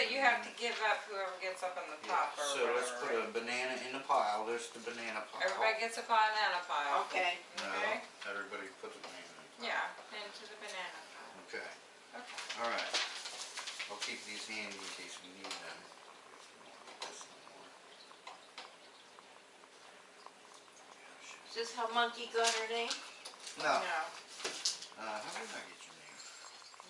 that you have to give up whoever gets up on the Yeah, top or so let's put whatever. a banana in the pile, there's the banana pile. Everybody gets a banana pile. Okay. No, Okay. everybody put the banana in the pile. Yeah, into the banana pile. Okay, Okay. alright. I'll keep these handy in case we need them. This anymore. Is this how Monkey got her name? No, No, uh, how did I get your name?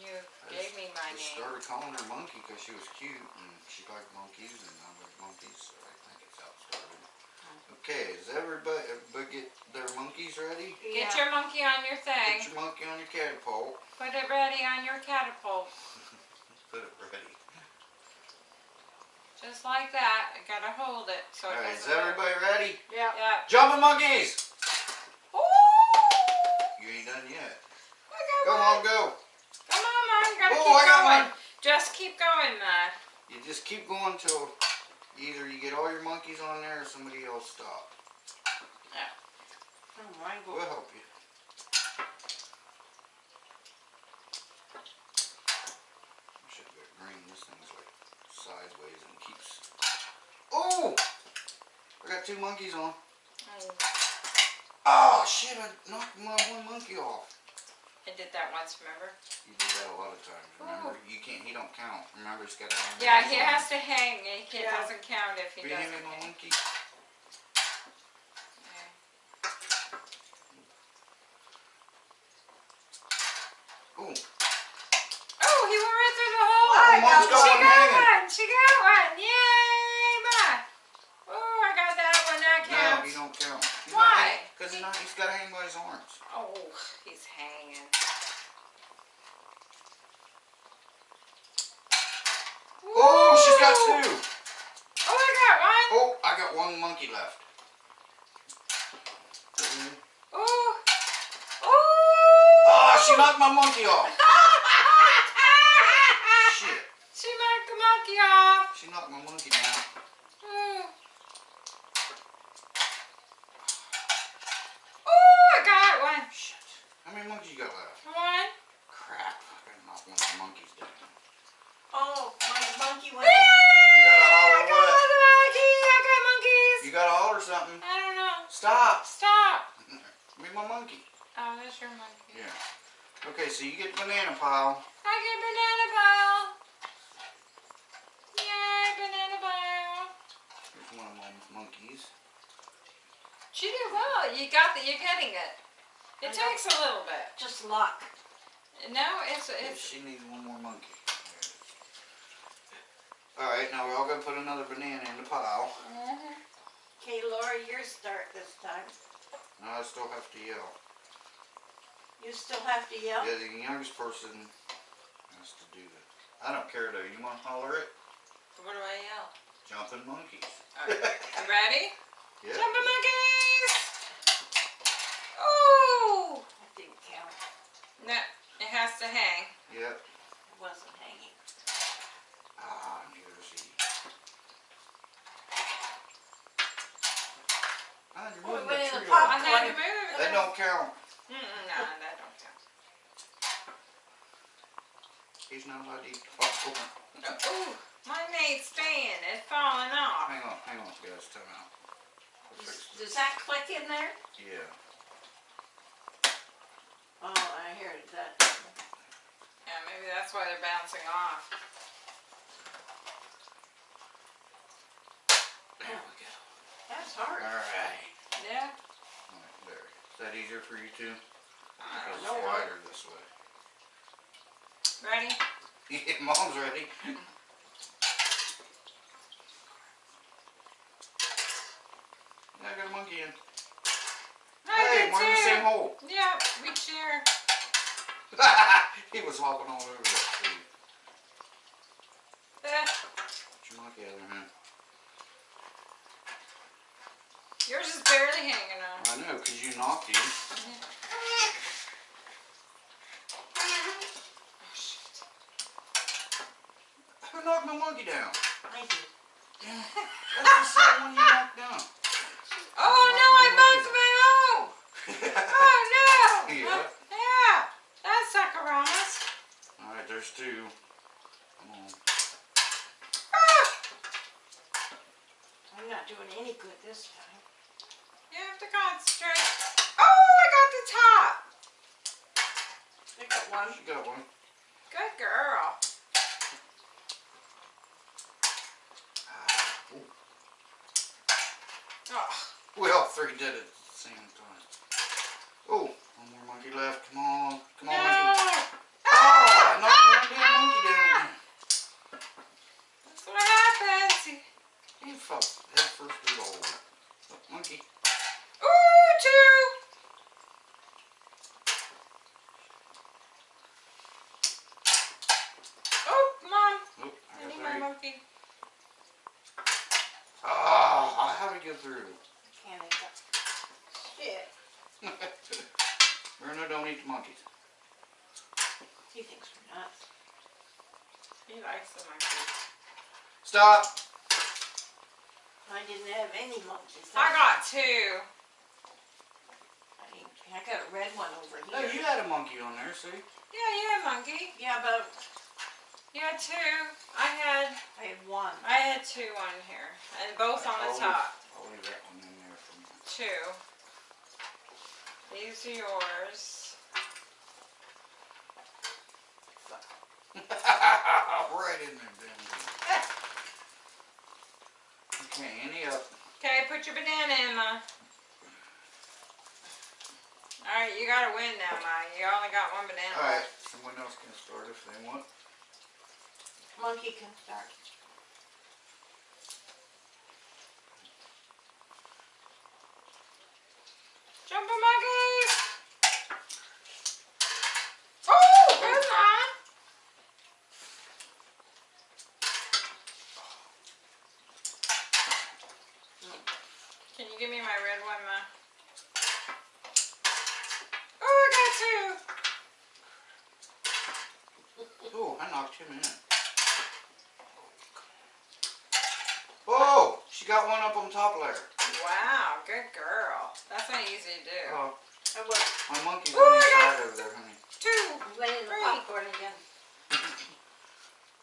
You gave me my I name. started calling her Monkey because she was cute and she liked monkeys and I like monkeys, so I think it's how it started. Uh-huh. Okay, is everybody, everybody get their monkeys ready? Get your monkey on your Put thing. your monkey on your catapult. Put it ready on your catapult. Put it ready. Just like that. I gotta hold it so Alright, is doesn't. work. everybody ready? Yeah. Yeah. Jumping monkeys! Ooh! You ain't done yet. I got Go one. on, go. Come on, Mom. Gotta Oh, keep I got going. one. Just keep going, Matt. You just keep going till either you get all your monkeys on there or somebody else stop. Oh my We'll help you. I should get green. This thing's like sideways and keeps. Oh! I got two monkeys on. Oh, Oh shit! I knocked my one monkey off. I did that once, remember? You do that a lot of times. Remember? You can't. He don't count. Remember? He's got to hang. Yeah, he his has to hang. He Yeah. doesn't count if he Will you hand doesn't me my hang. monkey? Yeah. Oh, Oh, he went right through the hole. I Oh, Mom's got got she one got hanging. one. She got one. Yay, Ma. Oh, I got that one. That no, counts. he don't count. He's Why? Because he's not. He's got to hang by his arms. Oh, he's hanging. Oh, she's got Woo! two. Oh, I got one. Oh, I got one monkey left. Oh. Oh. Oh, she knocked my monkey off. Shit. She knocked the monkey off. She knocked my monkey down. Oh. Oh, I got one. Shit. How many monkeys you got left? One. Crap. I gotta knock one of the monkeys down. Oh, my monkey went. You gotta I holler got what? another monkey. I got monkeys. You gotta holler something. I don't know. Stop. Stop. Give me my monkey. Oh, there's your monkey. Yeah. Okay, so you get the banana pile. I get banana pile. Yay, banana pile. Here's one of my monkeys. She did well. You got the. You're getting it. It I know. takes a little bit. Just luck. No, it's Yeah, it's. she needs one more monkey. Alright, now we're all gonna put another banana in the pile. Mhm. Okay, Laura, your start this time. Now I still have to yell. You still have to yell? Yeah, the youngest person has to do it. I don't care though. You wanna holler it? What do I yell? Jumping monkeys. Alright, you ready? Yeah. Jumping monkeys! Ooh! That didn't count. No, it has to hang. Yep. It wasn't hanging. Ah, neither is he. Ah, you're Oh, moving went the in the tree pot. I over. had to move it. That don't count. Mm-mm, no, that don't count. He's not allowed to eat the popcorn. Ooh, my ain't staying. It's falling off. Hang on, hang on, guys. Time out. We'll Does, does that click in there? Yeah. Oh, I heard that. Yeah, maybe that's why they're bouncing off. There we go. That's hard. Alright. Yeah. Alright, there. Is that easier for you too? I Because don't it's know. wider this way. Ready? Yeah, mom's ready. Yeah, I got a monkey in. I hey, we're in the same hole. Yeah, we share. he was hopping all over that tree. Eh. Put your monkey out of there, man. yours is barely hanging on. I know, because you knocked him. Mm-hmm. Oh, shit. Who knocked my monkey down? I did. That's the same one you knocked down. Oh no, I bumped my own. Oh no. Yeah. Yeah. That's suckeramas. Alright, there's two. Come on. Ah! I'm not doing any good this time. You have to concentrate. Oh, I got the top. I got one. She got one. Good girl. Ah, ooh. Oh, We all three did it at the same time. Oh, one more monkey left. Come on. Come on, no. monkey. Ah! Oh, I knocked one damn monkey down again. That's what happens. He fell head first through the hole. Look, monkey. Ooh, two. Oh, mom. Oop, I I need got my three. monkey. Ah, how did we get through? Can't I got shit. Bruno, don't eat the monkeys. He thinks we're nuts. He likes the monkey. Stop. I didn't have any monkeys. I got two. I, didn't- I got a red one over No, here. you had a monkey on there, see? Yeah, you had a monkey. Yeah, but You had two. I had I had one. I had two on here, and both on the top. I'll leave that one in there for me. Two. These are yours. right in there, damn good. Okay, any up? Okay, put your banana in, Ma. Alright, you gotta win now, Ma. You only got one banana Alright, someone else can start if they want. Monkey can start. Jumping monkeys! Oh, good, Ma. Can you give me my red one, Ma? Oh, I got two. Oh, I knocked him in. Oh, she got one up on top layer. Wow, good girl. That's not easy to do. Uh, oh, I was my monkey's Ooh, on the I side over there, honey. Two. laying the Three. popcorn again.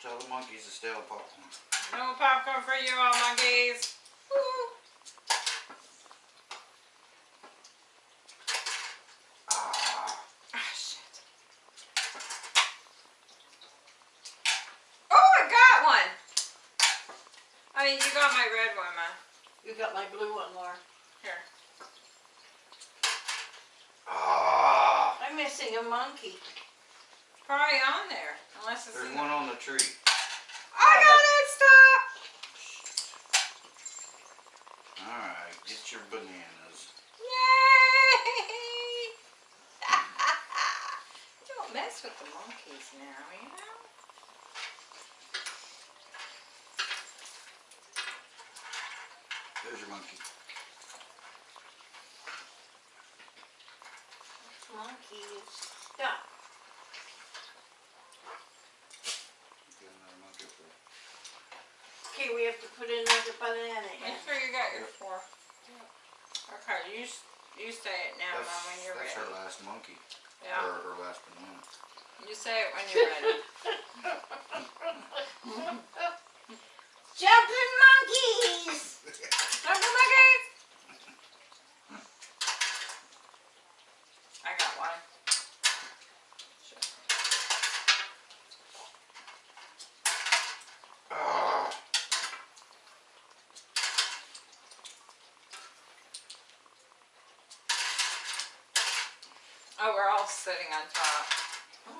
Tell the monkeys to stay on popcorn. No popcorn for you all monkeys. Woo. Ah, Ah, shit. Oh, I got one. I mean, you got my red one, Ma. You got my blue one, Laura. Here. ah. I'm missing a monkey. Probably on there. Unless it's There's one the... on the tree. I got it! Stop! Alright, get your bananas. Yay! Don't mess with the monkeys now, you know? There's your monkey. Monkey is stuck. Get another monkey up there. Okay, we have to put in another banana in. Make sure you got your four. Okay, you you say it now, That's, Mom, when you're that's ready. That's her last monkey. Yeah, Or her last banana. you say it when you're ready. Jumping monkeys! Jumping monkeys! I got one. Shit. Ah, Oh, we're all sitting on top.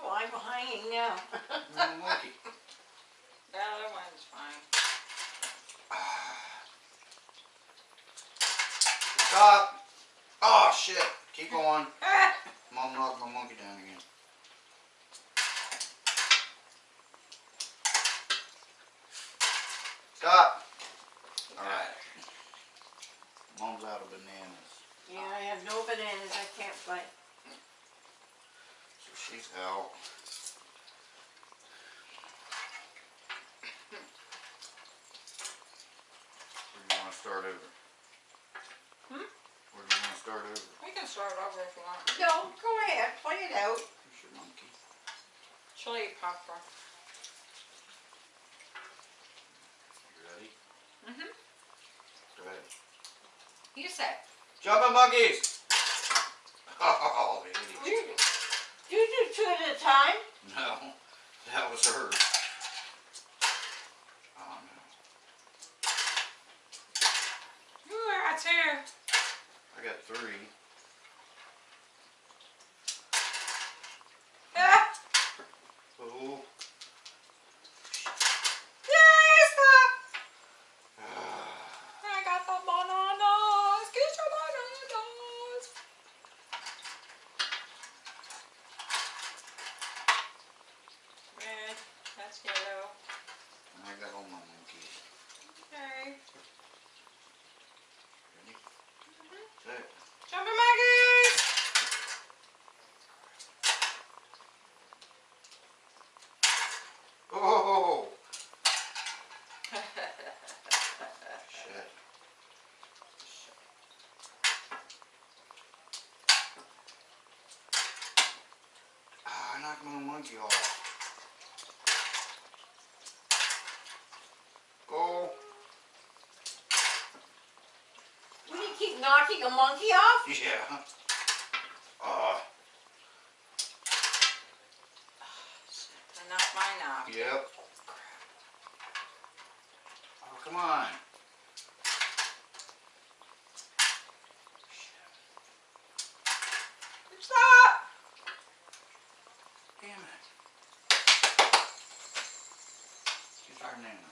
Oh, I'm hanging now. little monkey. The other one's fine. Stop. Oh shit. Keep going. Mom knocked my monkey down again. Stop. Alright. Mom's out of bananas. Yeah, I have no bananas. I can't play. So she's out. Where do you want to start over? Hmm? Where do you want to start over? We can start over if you want. No, go ahead. Play it out. Here's your monkey. Chili popcorn. You ready? Mm-hmm. You say. Jumping monkeys! Oh, the You, you do two at a time? No, that was her. Oh no. Ooh, I got two. I got three. Ah, Oh. yay, stop. Ah. I got the bananas. Get your bananas. Red, that's yellow. I got all my monkeys. Okay. Ready? Set. Jumping monkeys. Oh! Shit. Ah, I knocked my monkey off. Go. Will you keep knocking a monkey off? Yeah. Ah, Enough mine off. yep. Oh, come on. Stop. Damn it. She's our nana.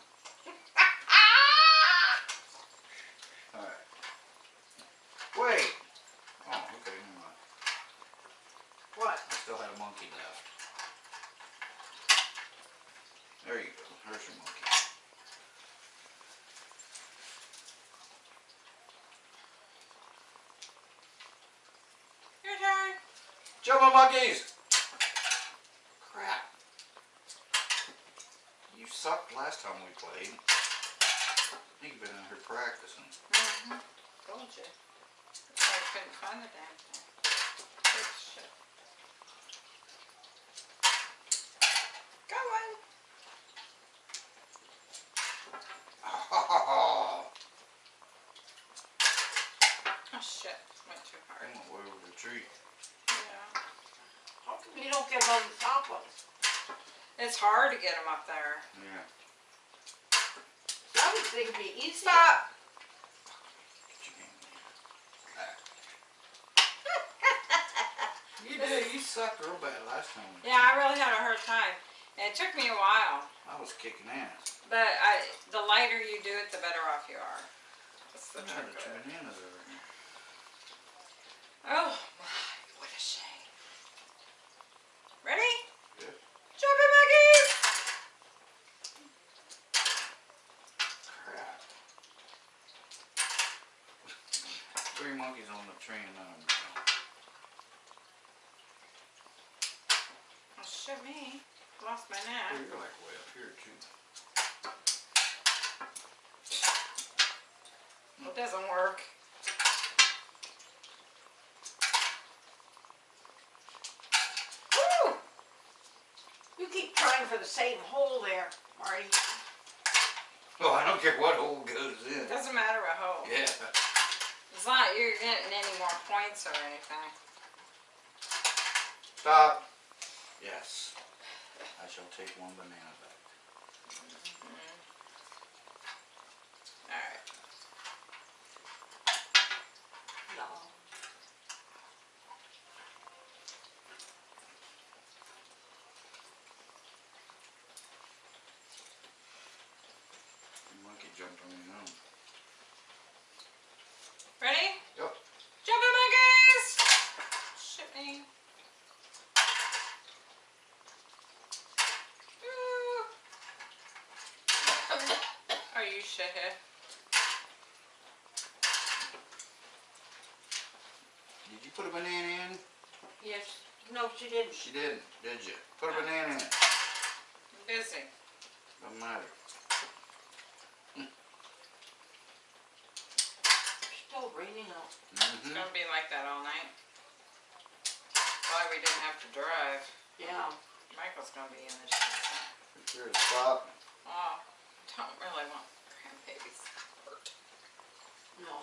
Alright. Wait. Oh, okay, never mind. What? I still had a monkey left. There you go. There's your monkey. Your turn. Jumping monkeys! Crap. You sucked last time we played. I think you've been in here practicing. Mm-hmm. Told you. That's why I couldn't find the damn thing. Good shit. Going. Oh, Oh shit. Went too I hard. went way over the tree. Yeah. How come you don't get them on the top ones? It's hard to get them up there. Yeah. I would think it'd be easy. Stop. Get your hand in there. You did. You sucked real bad last time. Yeah, I really had a hard time. And it took me a while. I was kicking ass. But I, the lighter you do it, the better off you are. That's the I trick of it. bananas over here. Oh my, what a shame. Ready? Yeah. Jumping monkeys! Crap. Three monkeys on the train and none of them. Oh shit me. Lost my Oh, net. you're like way up here too. It doesn't work. Woo! You keep trying for the same hole there, Marty. Oh, I don't care what hole goes in. It doesn't matter a hole. Yeah. It's not you're getting any more points or anything. Stop. Yes. I shall take one banana back. Alright. No. The monkey jumped on me own. Ready? Yep. Jumping monkeys! Shit me. Ooh. Are you shithead? Did you put a banana in? Yes. No, she didn't. She didn't, did you? Put a banana in. I'm busy. Doesn't matter. Still raining out. It's Mm-hmm. gonna be like that all night. Why we didn't have to drive. Yeah. Michael's gonna be in the shit. Here to stop. Oh, don't really want hurt. No.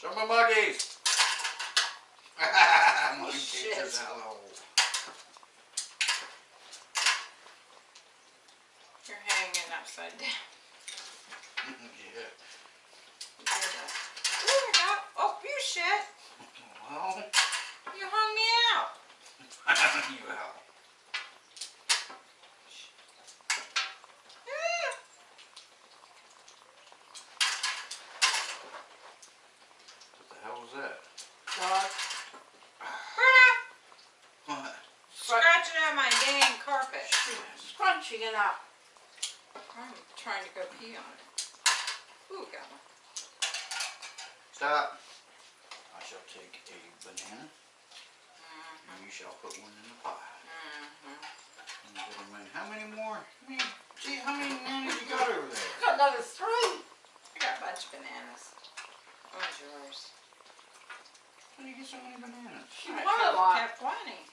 Jumping monkeys! Monkey Shit. teachers hello. You're hanging upside down. yeah. You did that. Ooh, I got, oh, you shit. Well, You hung me out. you out. Ah. What the hell was that? Dog. Berta, What? scratching out my dang carpet. Scrunching it up. I'm trying to go pee on it. Ooh, got one. Stop. I shall take a banana Mm-hmm. and you shall put one in the pie. Mm-hmm. And you get 'em in- How many more? How many, gee, how many bananas you got over there? I got another three. I got a bunch of bananas. One's yours. How do you get so many bananas? She I wanted a kept- lot. kept wanting.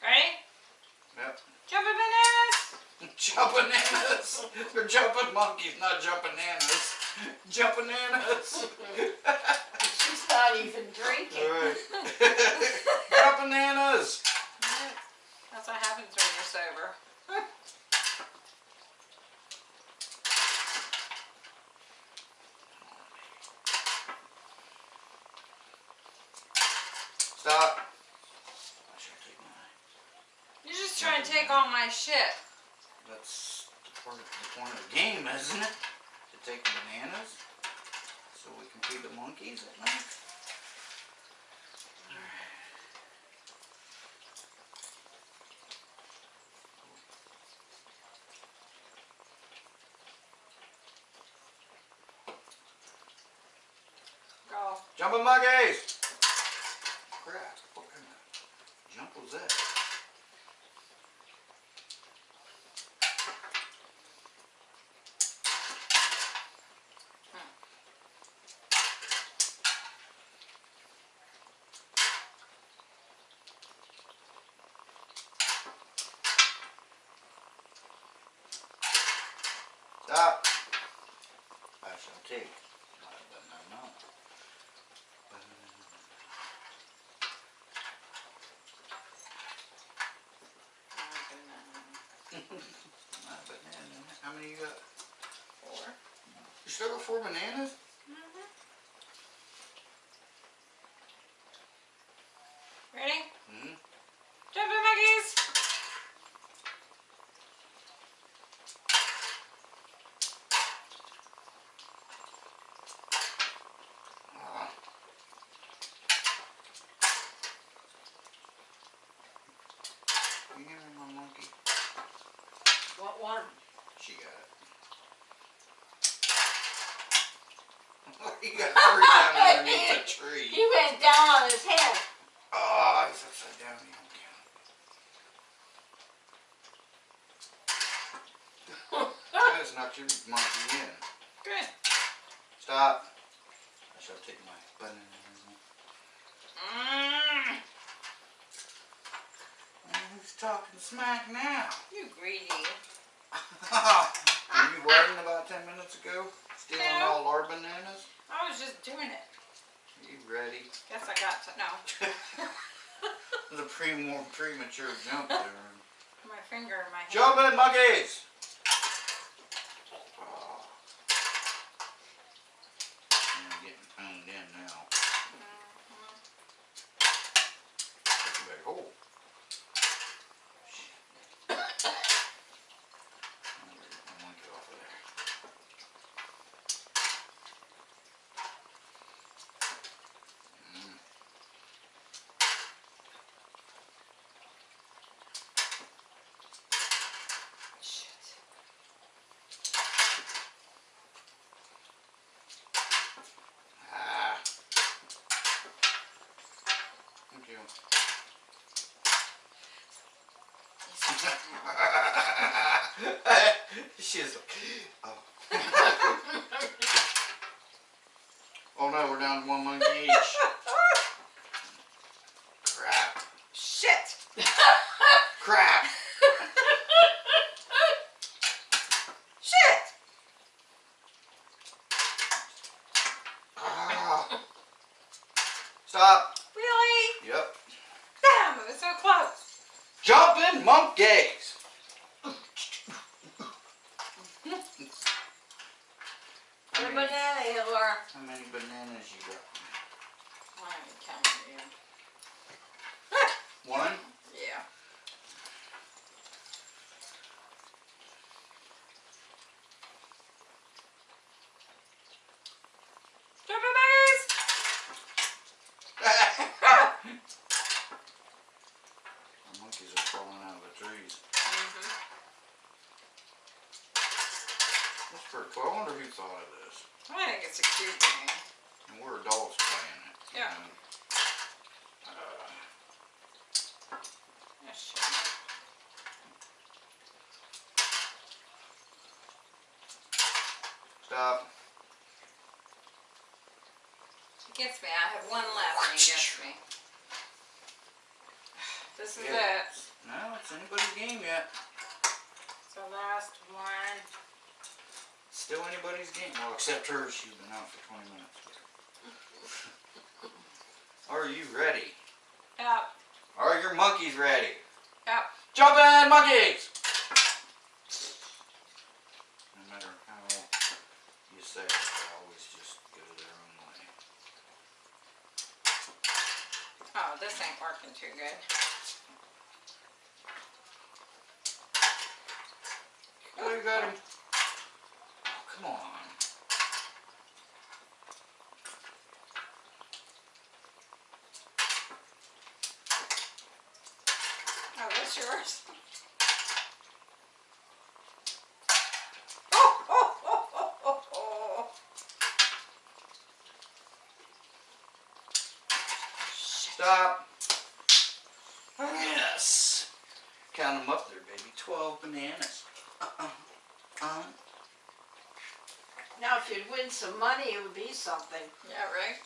Ready? Yep. Jumping bananas! Jump bananas! They're jumping monkeys, not jumping nanas. Jump bananas! She's not even drinking. Alright. Jump bananas! That's what happens when you're sober. Stop. I shall take mine. You're just trying to take all my shit. Part of the point of the game, isn't it? To take the bananas so we can feed the monkeys at night. Go. Jumping monkeys! Crap, what kind of jump was that? Stop. I shall take my banana. My banana. How many you got? Four. You still got four bananas? Ready? Mm-hmm. Jumping monkeys! Ah. You give me my monkey? What one? She got you got hurt down underneath the tree. He went down on his head. Oh, he's upside down. You don't count. That's not your monkey in. Good. Stop. I shall take my banana. Mm, Who's talking smack now? you greedy. Were you writing about ten minutes ago? Stealing No. all our bananas? I was just doing it. You ready? Guess I got to, no. the pre more premature jump there. My finger in my hand. Jumping monkeys! Oh. I'm getting toned in now. Mhm. That's a big hole. Shit. I'm gonna get my monkey off of there. Mm. Shit. Ah. Thank you. She's like, oh. oh no, we're down to one monkey each. Crap. Shit! Crap. Shit! Jumping monkeys. Put a banana here, Laura. How many bananas you got? I haven't counted yet. One? Yeah. Jumping monkeys! the monkeys are falling out of the trees. Mm-hmm. That's pretty cool. I wonder who thought of this. I think it's a cute game. And we're adults playing it. Yeah. Uh, sure. stop. He gets me. I have one left and he gets me. This is Yeah. it. No, it's anybody's game yet. So last one. Anybody's game. Well, except hers. She's been out for 20 minutes. Are you ready? Yep. Are your monkeys ready? Yep. Jumping monkeys! No matter how you say it, they always just go their own way. Oh, this ain't working too good. Oh, you got him. Come on. Oh, that's yours. Oh, oh, oh, oh, oh, oh. Stop. Yes. Count them up there, baby. 12 bananas. Uh-uh. Uh-huh. Now, if you'd win some money, it would be something. Yeah, right?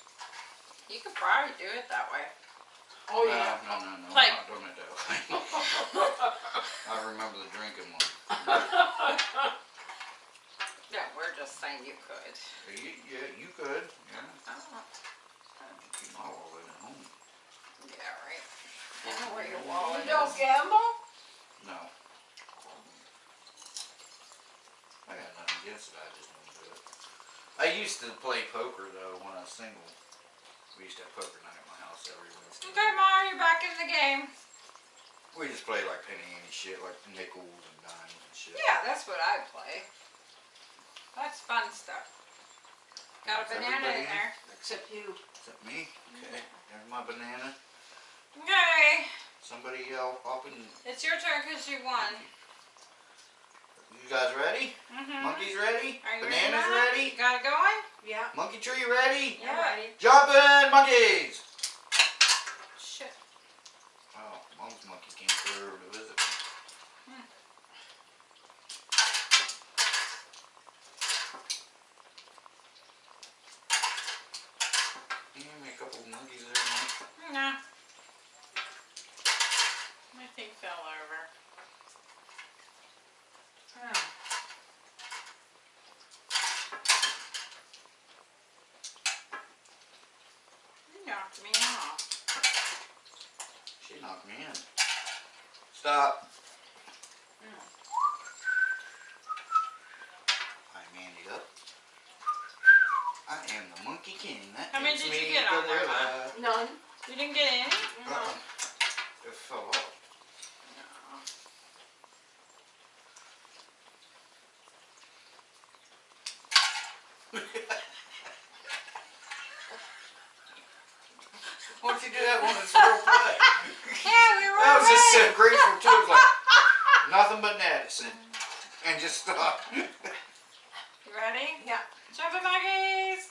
You could probably do it that way. Oh, no, yeah. No, no, no. Like- I'm not doing it that way. I remember the drinking one. Yeah, we're just saying you could. You, yeah, you could. Yeah. Oh, Keep my wallet at home. yeah, right. I know where your wallet You don't is. gamble? No. I got nothing against it, I just it. I used to play poker though when I was single. We used to have poker night at my house every Wednesday. Okay, Ma, you're back in the game. We just play like penny ante shit, like nickels and dimes and shit. Yeah, that's what I play. That's fun stuff. Got a banana in there. Except you. Except me. Okay. There's my banana. Okay, Somebody else up and it's your turn because you won. You guys ready? Mm-hmm. Monkeys ready? Are you Bananas ready? ready? Got it going? Yeah. Monkey tree ready? Yeah. ready. Jumping monkeys! Shit. Oh, mom's monkey came through to visit me. Give me a couple of monkeys there, Mike. Nah. My thing fell over. Oh. You knocked me off. She knocked me in. Stop. I'm Andy up. I am the Monkey King. That How many takes did you me get to on their that one? life. None. You didn't get any? No. Uh-uh. It fell off. No. Why don't you do that when it's real play? Yeah, we were That was just ready. so grateful too. It was nothing but Madison. And just stop. You ready? Yeah. Jumping monkeys!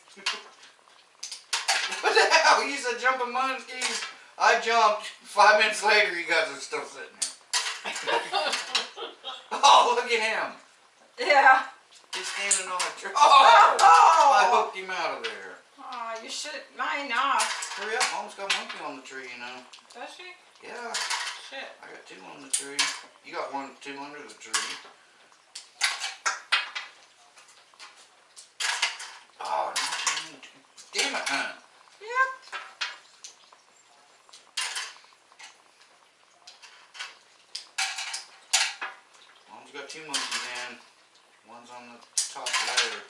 what the hell? You said jumping monkeys. I jumped. Five minutes later, you guys are still sitting there. oh, look at him. Yeah. He's standing on a tree. Oh! I Oh! hooked him out of there. Aw, you should mine off. Hurry up, Mom's got a monkey on the tree, you know. Does she? Yeah, Shit. I got two on the tree. You got one, two under the tree. Oh, damn it, huh? Yep. Mom's got two monkeys in. One's on the top layer.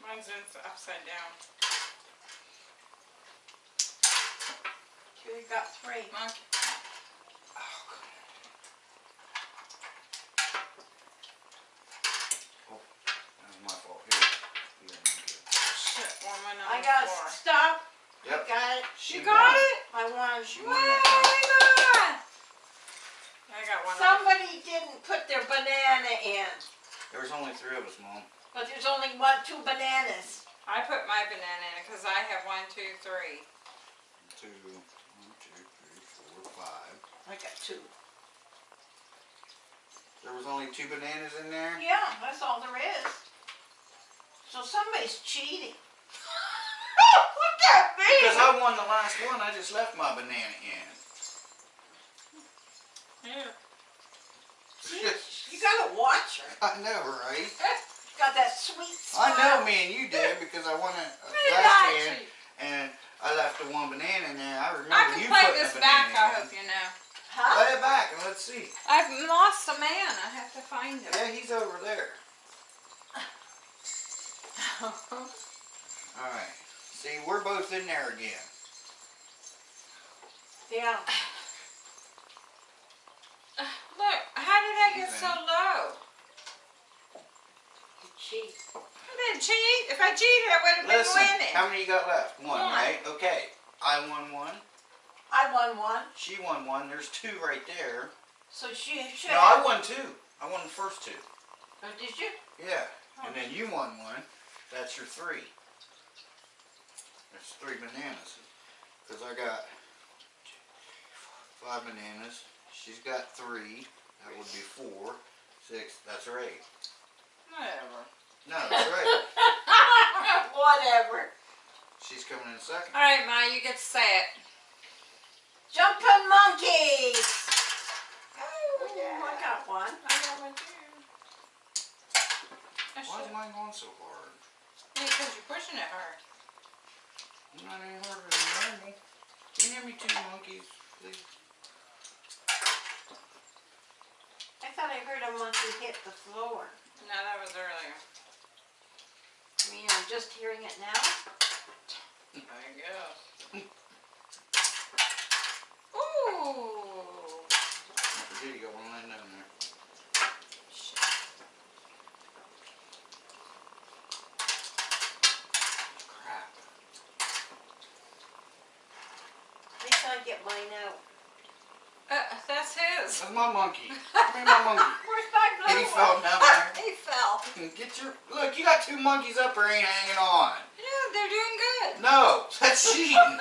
Mine's in upside down. You got three. Monkey. That was my fault. Here. Here, monkey. Oh, Shit, one went on I got floor. stop. I Yep. got it. She You got won. it? I won. She won that I got one. on- Somebody didn't put their banana in, There was only three of us, Mom. but there's only one, two bananas. I put my banana in because I have one, two, three. Two, one, two, three, four, five. I got two. There was only two bananas in there? Yeah, that's all there is. So somebody's cheating. what that Because? I won the last one, I just left my banana in. Yeah. You gotta watch her. I know, right? Got that sweet I know me and you did because I won uh, last that hand and I left the one banana in there. I remember I can you play putting this back, banana I in. hope you know. Huh? Play it back and let's see. I've lost a man. I have to find him. Yeah, he's over there. Alright. See, we're both in there again. Yeah. Look, how did I get so low? You cheat. I didn't cheat. If I cheated, I would have been Listen, winning. how many you got left? One, One. right? Okay. I won one. I won one, She won one. There's two right there. so she should No, I won two. I won the first two. Oh, did you? Yeah. Oh. And then you won one. That's your three. That's three bananas. Because I got five bananas. She's got three. That would be four. Six. That's her eight. Whatever. No, that's right. Whatever. She's coming in second. All right, Ma, you get to say it. Jumping monkeys. Oh, Ooh, I got one. I got one too. Why is mine going so hard? Because you're pushing it hard. I'm not any harder than normal. Can you hand me two monkeys, please? I thought I heard a monkey hit the floor. No, that was earlier. I mean, I'm just hearing it now. I guess. Ooh. I forget you got one laying down there. Shit. Crap. Wait till I get mine out. Uh, that's his. That's my monkey. Give me my monkey. Where's my blue He fell down there. he fell. Get your look. You got two monkeys up there, ain't hanging on. Yeah, they're doing good. No, that's cheating.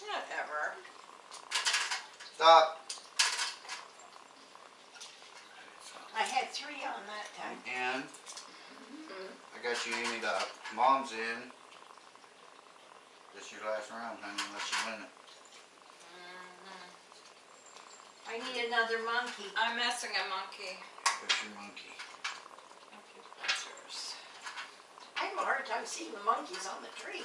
Whatever. Stop. I had three on that time. And I got you in it up. Mom's in. This your last round, honey, unless you win it. Mhm. I need another monkey. I'm messing a monkey. What's your monkey? Okay, that's yours. I have a hard time seeing the monkeys on the tree.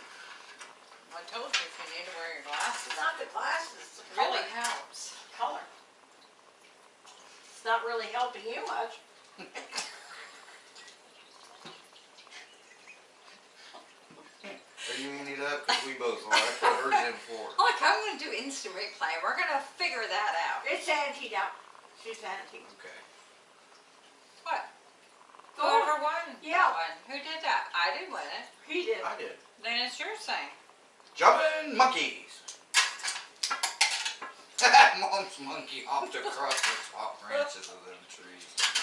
I told you if you need to wear your glasses, It's not the glasses, it's the it really helps. color. It's not really helping you much. Are you in it up? Cause we both are. I put hers in for. Look, I'm gonna do instant replay. We're gonna figure that out. It's antied out. She's antied. Okay. What? Go. Whoever won? Yeah. Won. Who did that? I didn't win it. He did. I did. Then it's your thing. Jumping monkeys. Mom's monkey hopped across the top branches of them trees.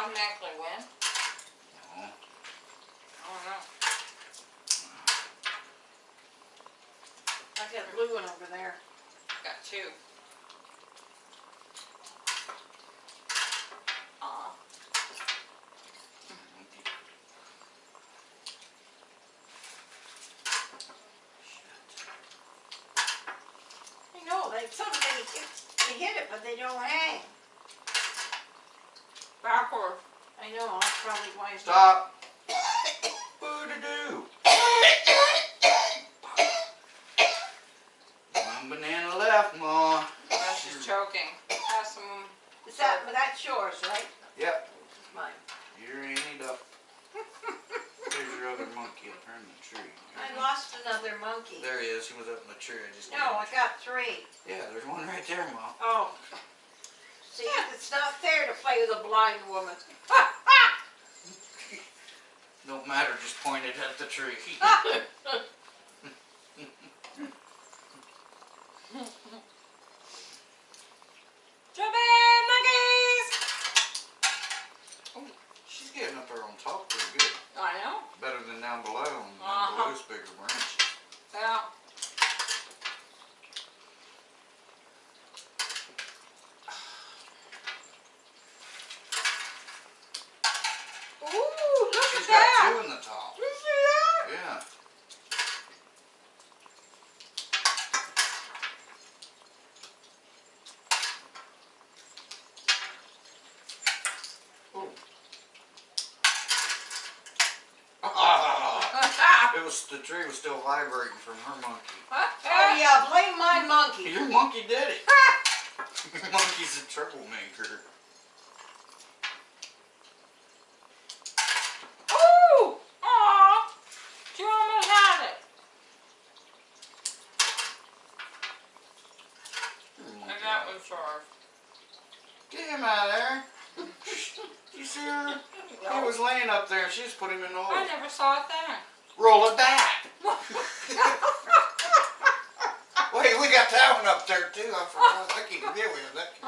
automatically win? No. I don't know. I got a blue one over there. I got two. Aw. Know, they, sometimes they, they hit it, but they don't hang. I know, probably why it's. Stop. tree. the tree was still vibrating from her monkey. oh yeah, blame my monkey. Your monkey did it. Your monkey's a troublemaker. Ooh! Aw! She almost had it. And that was hard. Get him out of there. you see her? He was laying up there. She just put him in the hole. I never saw it there roll it back. Wait, we got that one up there too. I forgot. I think you get with that.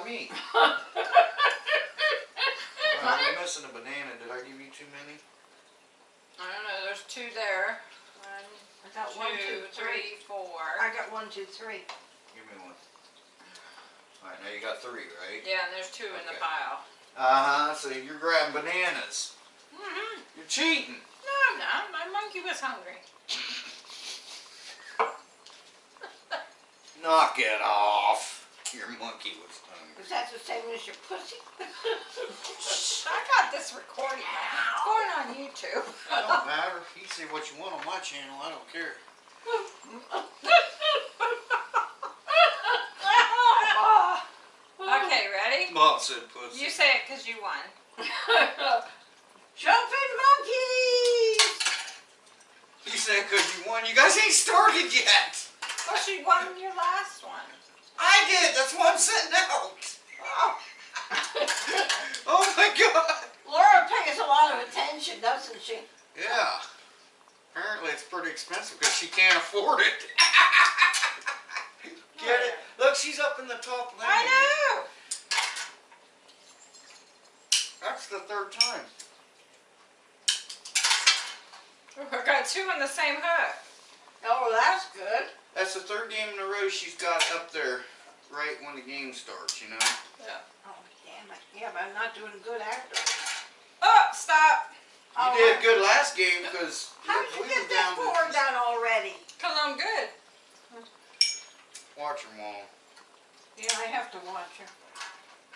about me. well, I'm missing a banana. Did I give you too many? I don't know. There's two there. One, I got two, one, two, three, three, four. I got one, two, three. Give me one. All right, now you got three, right? Yeah, and there's two okay. in the pile. Uh-huh, so you're grabbing bananas. Mm-hmm. You're cheating. No, I'm not. My monkey was hungry. Knock it off. Your monkey was hungry. Is that the same as your pussy? I got this recording. It's going on YouTube. I don't matter. You say what you want on my channel. I don't care. okay, ready? Bob said pussy. You say it because you won. Jumping monkeys! You said because you won. You guys ain't started yet. Well, she won your last one. I did. That's why I'm sitting out. Oh. My god. Laura pays a lot of attention, doesn't she? Yeah. Apparently it's pretty expensive because she can't afford it. Get it? Look, she's up in the top lane. I know. That's the third time. I got two on the same hook. Oh, that's good. That's the third game in a row she's got up there right when the game starts, you know? Yeah. Oh, damn it. Yeah, but I'm not doing good after. Oh, stop. You Oh, did good last game because How did you get were that down four to done already? Cause I'm good. watch her mom. Yeah, I have to watch her.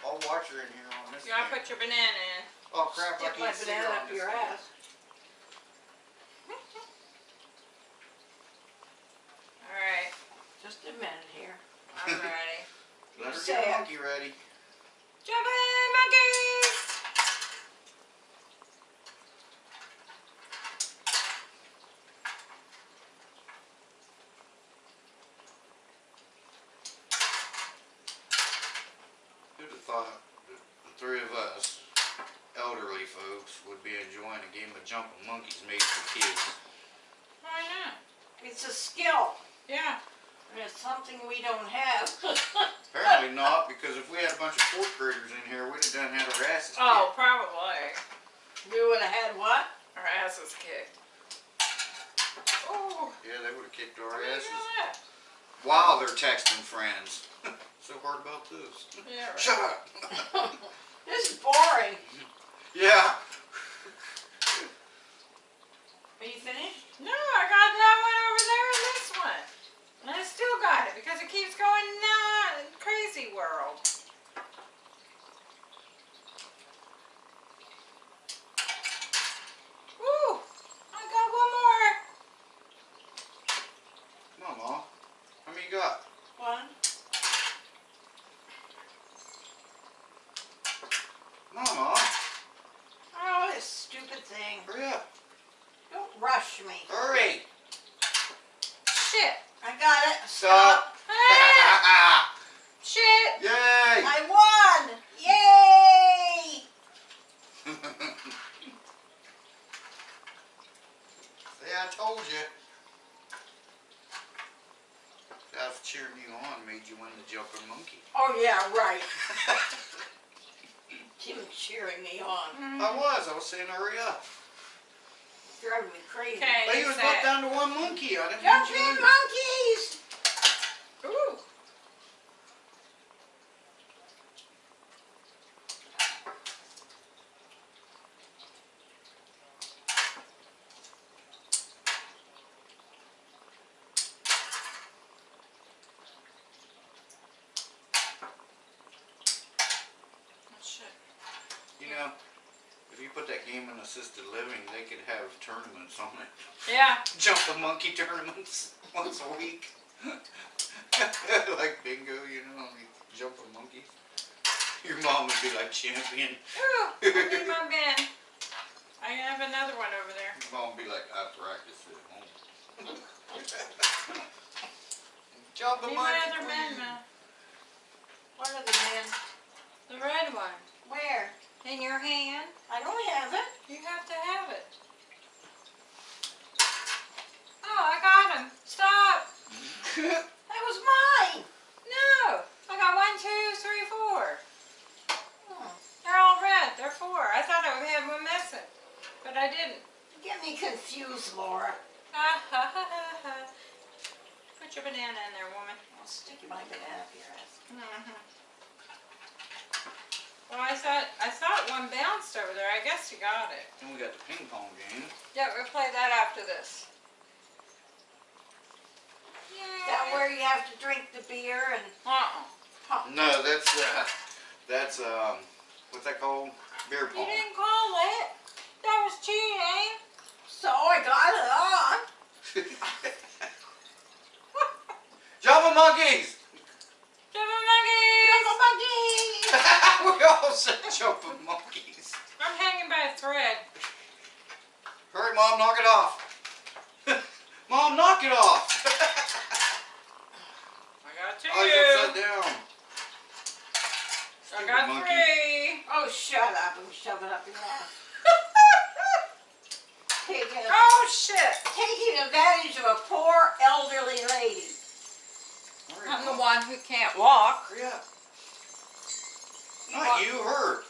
I'll watch her in here on this. You gotta put your banana in. Oh crap! I Stick my can't see her banana on up your game. ass. Alright, Just a minute here. I'm ready. Let her Say get monkey ready. Jumping monkeys! Who'd have thought that the three of us, elderly folks, would be enjoying a game of jumping monkeys made for kids? Why not? It's a skill. Yeah. And it's something we don't have. Apparently not, because if we had a bunch of fourth graders in here, we'd have done had our asses Oh, probably. we would have had what? Our asses kicked. Oh. Yeah, they would have kicked our what do you asses while they're texting friends. so hard about this. Yeah, right. Shut up. This is boring. Yeah. Are you finished? No, I got that one over there and this one. And I still got it because it keeps going nah, crazy world. Woo! I got one more. Come on, Mom. How many you got? One. Come on, Mom. Oh, this stupid thing. Hurry up. Don't rush me. Hurry. Shit. I got it. Stop. Ah, shit. Yay. I won! Yay! See, I told you. I was cheering you on, made you win the jumping monkey. Oh yeah, right. Tim cheering me on. I was. I was saying hurry up. Driving me crazy. Okay, But you you was set. both down to one monkey. I didn't Jumping want you to- monkeys! Ooh. Oh, shit. You know, if you put that game in assisted living, they could have tournaments on it. Yeah. Jump Jumping monkey tournaments once a week. like bingo, you know, you jump a monkey. Your mom would be like champion. Ooh, I need my bin. I have another one over there. Your mom would be like, I practiced at home. Jump a Need my monkey. other bin, Ma. What are the man? The red one. Where? In your hand. I don't have it. You have to have it. I guess you got it. And we got the ping pong game. Yeah, we'll play that after this. Yay. That where you have to drink the beer and... Uh-uh. Huh. No, that's, uh, that's, um, what's that called? Beer pong. You didn't call it. That was cheating. So I got it on. Java monkeys! Java monkeys! Java monkeys! we all said Java monkeys thread. Hurry, Mom, knock it off. Mom, knock it off. I got two. Oh, it's upside down. I got monkey. three. Oh, shut up and shove it up your ass. Taking, Oh shit! taking advantage of a poor elderly lady. Hurry, I'm the one who can't walk. Hurry up. You Not want- you, her.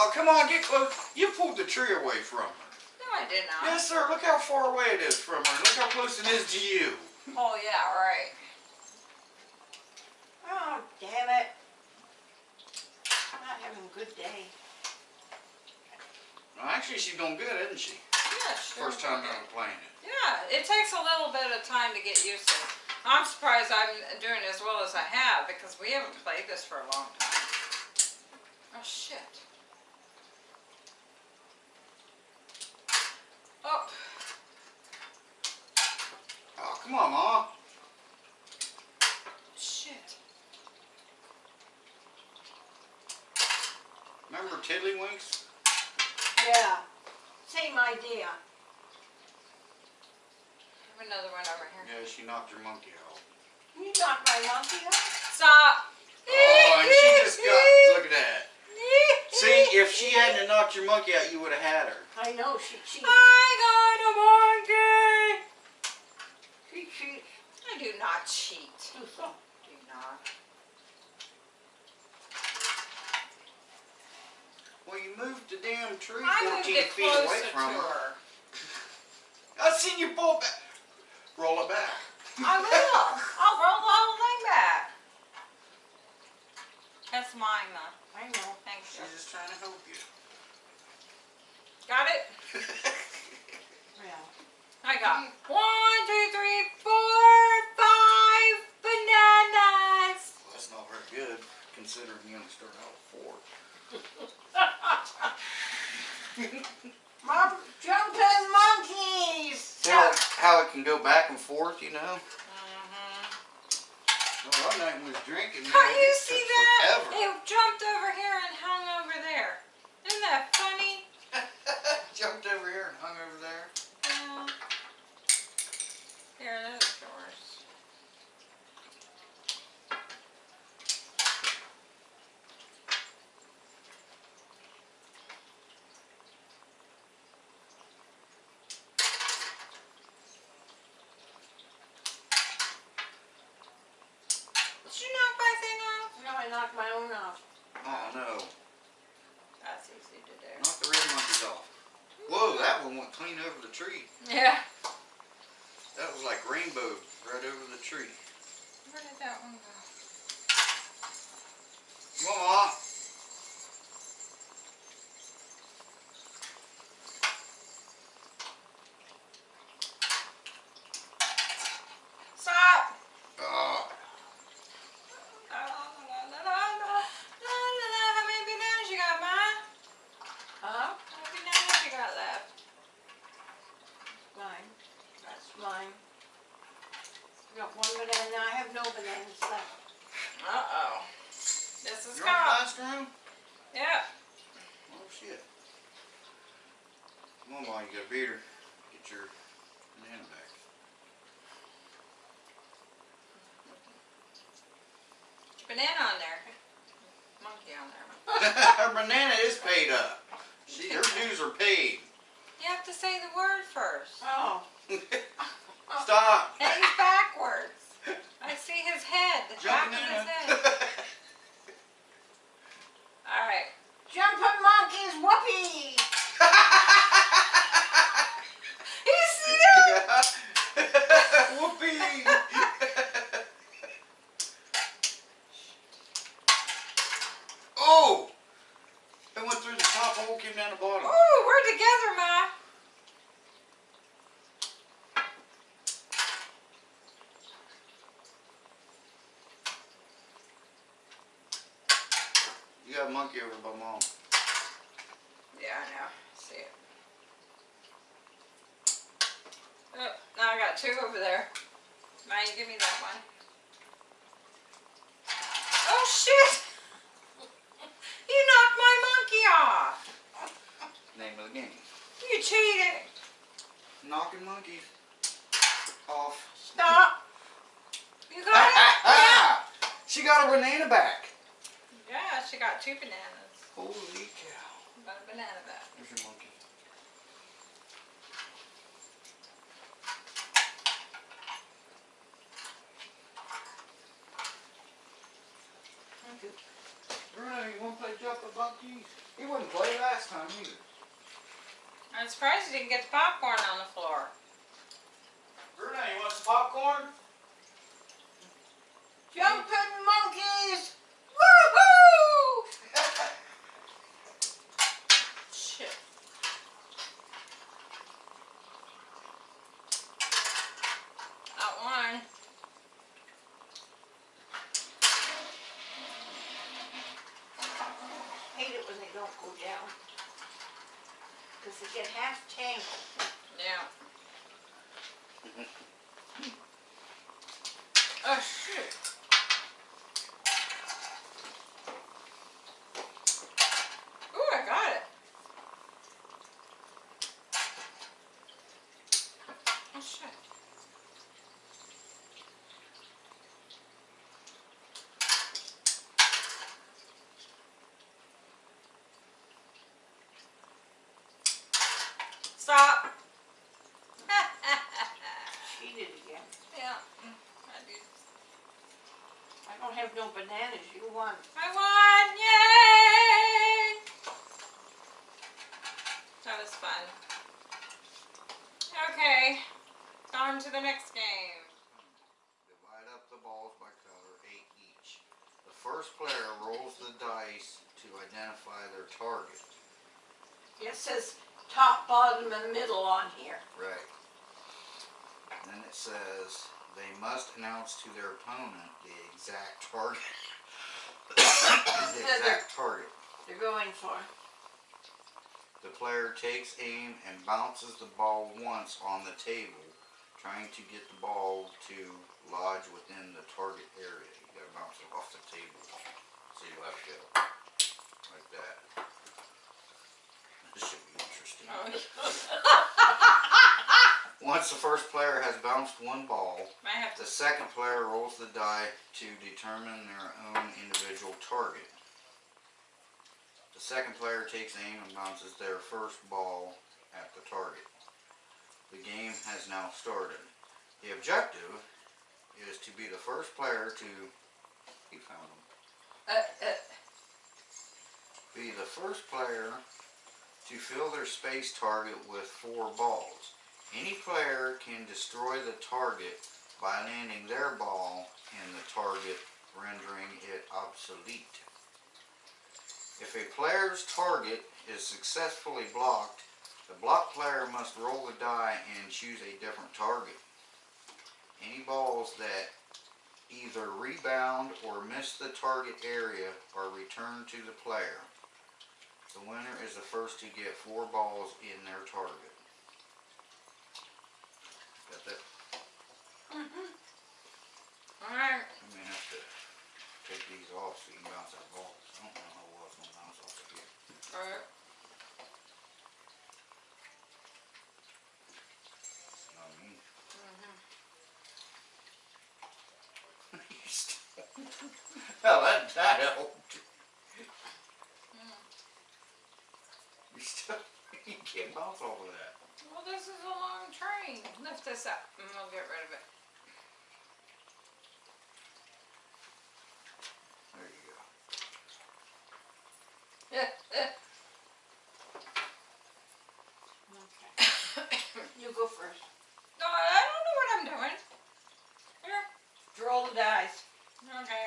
Oh, come on, get close. You pulled the tree away from her. No, I did not. Yes, sir. Look how far away it is from her. Look how close it is to you. Oh yeah, right. Oh, damn it. I'm not having a good day. Well, actually, she's doing good, isn't she? Yeah, sure. First time I'm playing it. Yeah, it takes a little bit of time to get used to. it. I'm surprised I'm doing as well as I have because we haven't played this for a long time. Oh shit. Oh, Oh, come on, Ma. shit. Remember Tiddlywinks? Yeah. Same idea. Have another one over here. Yeah, she knocked your monkey out. You knocked my monkey off? Stop. Oh, and she just got. Look at that. See, if she hadn't knocked your monkey out, you would have had her. I know she cheats. banana. I have no left. Uh-oh. This is you're on the gone. last room? Yeah. Oh shit. Come on, Ma, you got a beater. Get your banana back. Banana on there. Monkey on there. her banana is paid up. She, her dues are paid. You have to say the word first. Oh. Stop. And he's backwards. I see his head. The back Jumping of in. his head. Alright. Jumping monkeys, whoopee! You see that? Whoopee! oh! It went through the top hole, came down the bottom. Ooh, we're together, Ma. You got a monkey over by mom. Yeah, I know. See it. Oh, now I got two over there. Now you give me that one. Oh shit! You knocked my monkey off. You cheating. Knocking monkeys off. Stop. You got it? She got a banana back. Yeah, she got two bananas. Holy cow. Got a banana back. There's your monkey. Bruno, you wanna play jump the monkeys? He wouldn't play last time either. I'm surprised you didn't get the popcorn on the floor. Bruno, you want some popcorn? Jumping monkeys. Woohoo! Shit. Not one. Hate it when they don't go down. Cause they get half tangled. Yeah. Oh shoot. Ooh, I got it. Oh shit. Stop. Cheated again. yeah, mm, I do. I don't have no bananas. You won. I won! Yay! That was fun. Okay, on to the next game. Divide up the balls by color, eight each. The first player rolls the dice to identify their target. It says top, bottom, and middle on here. Right. Then it says they must announce to their opponent the exact target. the exact target. They're going for. The player takes aim and bounces the ball once on the table, trying to get the ball to lodge within the target area. You gotta bounce it off the table. So you have to like that. This should be interesting. Once the first player has bounced one ball, Might have to. the second player rolls the die to determine their own individual target. The second player takes aim and bounces their first ball at the target. The game has now started. The objective is to be the first player to found them. Uh, uh, Be the first player to fill their space target with four balls. Any player can destroy the target by landing their ball in the target, rendering it obsolete. If a player's target is successfully blocked, the blocked player must roll the die and choose a different target. Any balls that either rebound or miss the target area are returned to the player. The winner is the first to get four balls in their target. Got that? Alright. I may have to take these off so you can bounce that ball. I don't know how well it's gonna bounce off of here. Alright. You know what I mean? Mhm. You still- Hell, that, that helped. You still, you can't bounce off of that. Well, this is a long train. Lift this up and we'll get rid of it. There you go. Okay. You go first. no, I don't know what I'm doing. Here. Roll the dice. Okay.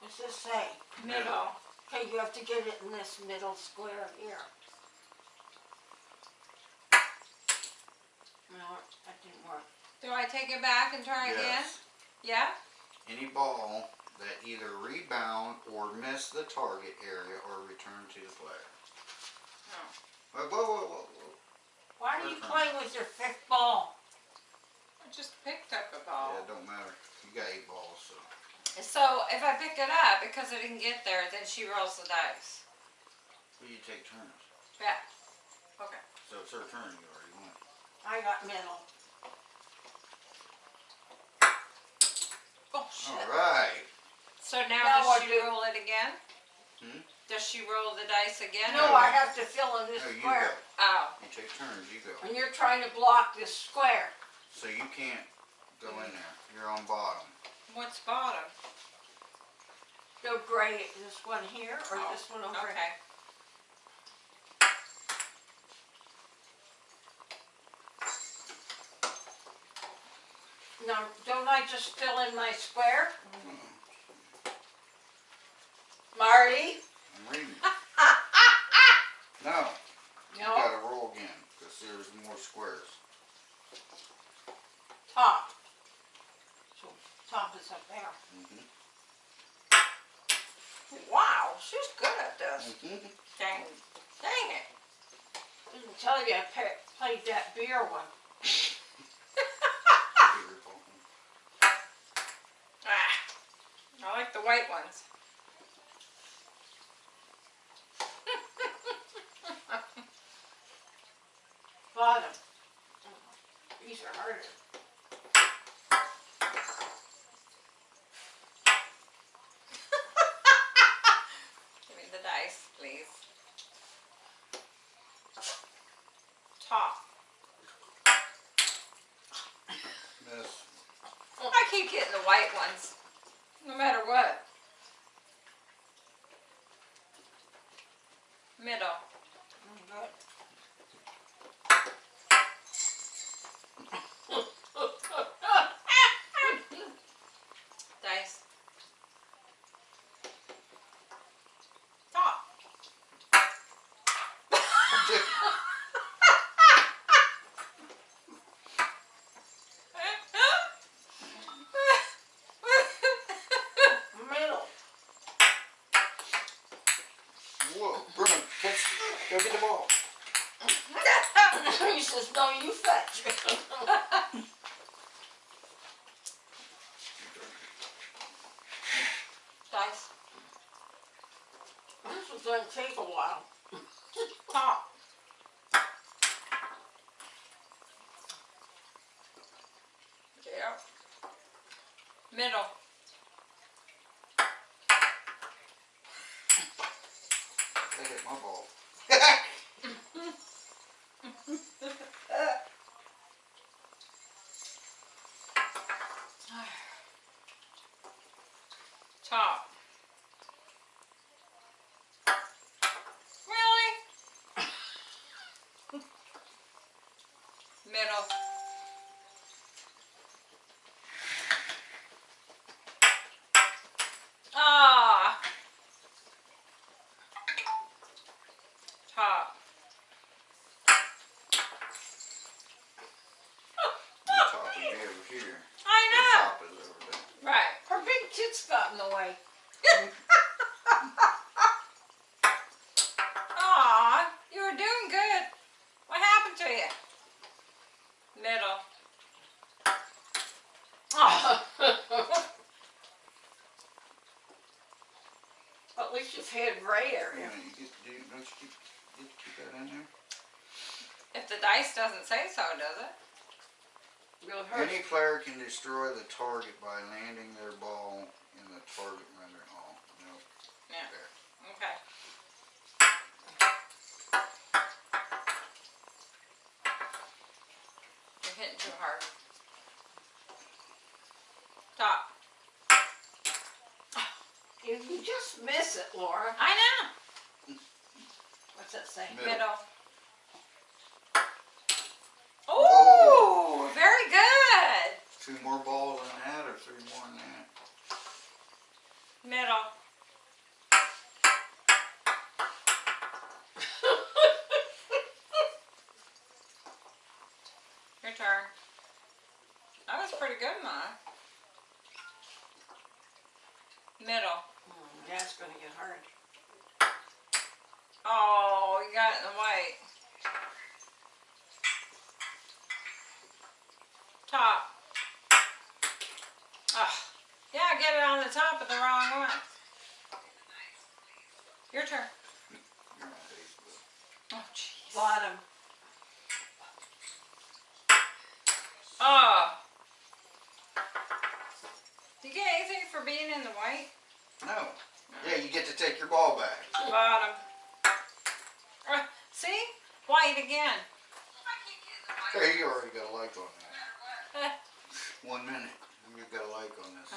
What's this say? Middle. Okay, you have to get it in this middle square here. No, that didn't work. Do I take it back and try again? Yes. Yeah? Any ball that either rebound or miss the target area or return to the player. Oh. Whoa, whoa, whoa, whoa, whoa. Why are you Okay. playing with your fifth ball? I just picked up a ball. Yeah, it don't matter. You got eight balls, so. So if I pick it up because I didn't get there, then she rolls the dice. Well, you take turns. Yeah. Okay. So it's her turn, you already went. I got middle. Oh, shit. Alright, So now, Now does what she do- roll it again? Hmm? Does she roll the dice again? No, or- I have to fill in this no, you square. go. Oh, You take turns, you go. And you're trying to block this square. So you can't go in there, you're on bottom. what's bottom? The gray, this one here or Oh, this one over here? Okay. Now, don't I just fill in my square? Marty? I'm reading. No, you gotta roll again, cause there's more squares. top. So top is up there. Mm -hmm. Wow, she's good at this. Mm -hmm. Dang. Dang it. Didn't tell you I played that beer one. Ah. I like the white ones. Bottom. These are harder. Give me the dice, please. Top. Miss. I keep getting the white ones, no matter what. Middle. Mm, Good. Dice. Top. Middle. Whoa, Bruno, catch, go get the ball. he says, no, you fetch. this is gonna take a while. Top. Yep. Middle. They hit my ball. Top. Really? Middle. Ah. Top. The top would be over here. I The know. top is over there. Right. Her big tits got in the way. Aw, you were doing good. What happened to you? Middle. At least you've had gray Yeah, area. you get, do, don't you keep, get to keep that in there? If the dice doesn't say so, does it? Any player can destroy the target by landing their ball in the target rendering all. No. Yeah. There. Okay. You're hitting too hard. Top. You, you just miss it, Laura. I know. What's that say? Middle. Middle. Oh, very good. Two more balls than that or three more than that? Middle. Your turn. That was pretty good, Ma. Middle. Mm, that's gonna get hard. Oh, you got it in the white. Top. Ah, yeah, get it on the top of the wrong one. Your turn. You're on Facebook. Oh, jeez. Bottom. Oh. Do you get anything for being in the white? No. Yeah, you get to take your ball back. Bottom. Uh, see? White again. Hey, you already got a like on that. One minute. You got a like on this.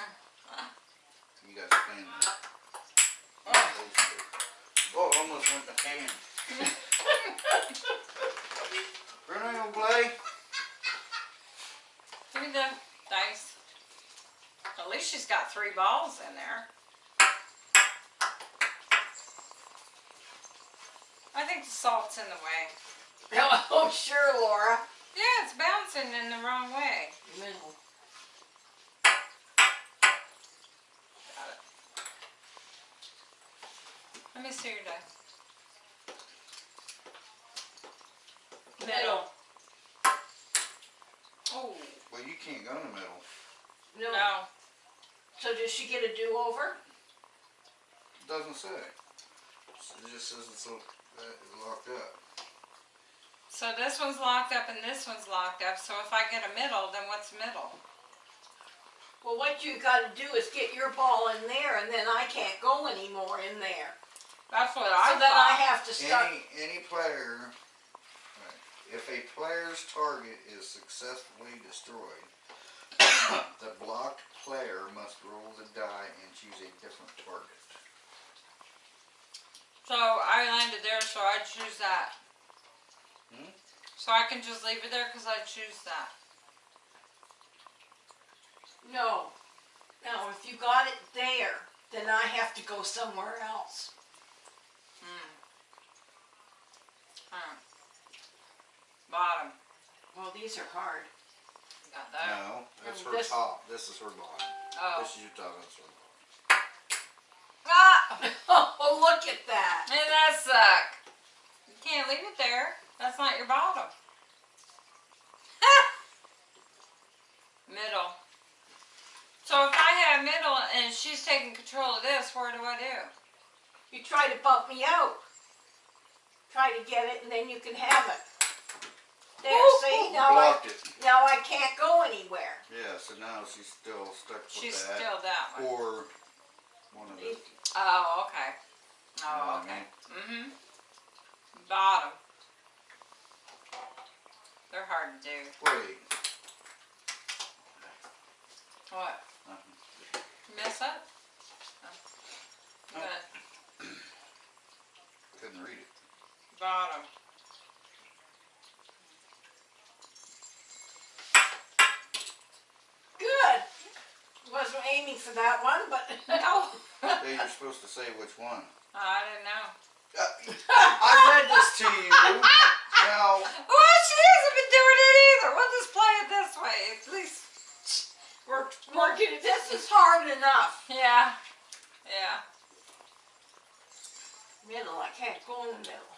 You got to spin that. Oh, it almost went in the can. Bruno, you gonna play? Give me the dice. At least she's got three balls in there. I think in the way. Oh, sure, Laura. Yeah, it's bouncing in the wrong way. Middle. Got it. Let me see your dice. Middle. Oh, Well, you can't go in the middle. No. no. So does she get a do-over? It doesn't say. It just says it's lo- that it's locked up. So this one's locked up and this one's locked up. So if I get a middle, then what's middle? Well, what you gotta do is get your ball in there and then I can't go anymore in there. That's what I So then I have to start, Any any player, if a player's target is successfully destroyed, the blocked player must roll the die and choose a different target. So I landed there, so I choose that. Hmm? So I can just leave it there because I choose that. no. Now, if you got it there, then I have to go somewhere else. Hmm. Huh. Bottom. Well, these are hard. Got that. No, that's And her this- top. This is her bottom. Oh. This is your top. That's her bottom. Ah! Oh, look at that. Man, that suck. You can't leave it there. That's not your bottom. middle. So if I have middle and she's taking control of this, what do I do? You try to bump me out. Try to get it and then you can have it. There, Ooh, see, now I, it. now I can't go anywhere. Yeah, so now she's still stuck with She's that. still that one. Or one of the. Oh, okay. Oh, I okay. Mm-hmm. Bottom. They're hard to do. Wait. What? nothing. Mess up? Oh. No. Good. Couldn't read it. Bottom. Good. Wasn't aiming for that one, but No. Hey, you're supposed to say which one. I didn't know. Uh, I read this to you. Now, Well, she hasn't been doing it either. We'll just play it this way. At least we're, we're look it. This is hard enough. yeah, yeah. Middle, I can't go in the middle.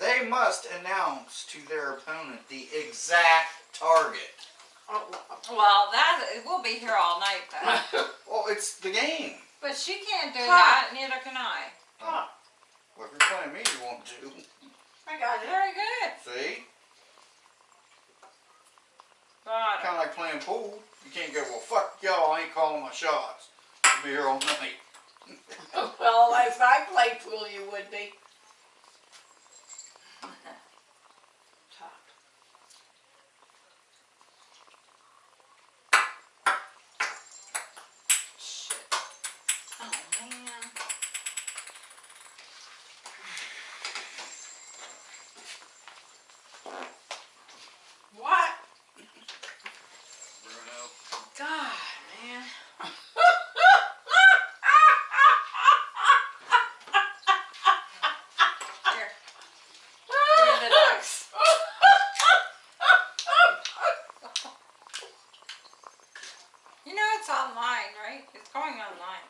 they must announce to their opponent the exact target. Oh, Well, that we'll be here all night though. Well, it's the game. but she can't do Huh. that. Neither can I. oh, Well, if you're playing me, you won't do. I got it. Very good. See? Bottom. Kind of like playing pool. You can't go, well, fuck y'all, I ain't calling my shots. I'll be here all night. Well, if I played pool, you would be. Top. Shit. Oh man. What? Bruno. God, man. Here. Give me the ducks. You know it's online, right? It's going online.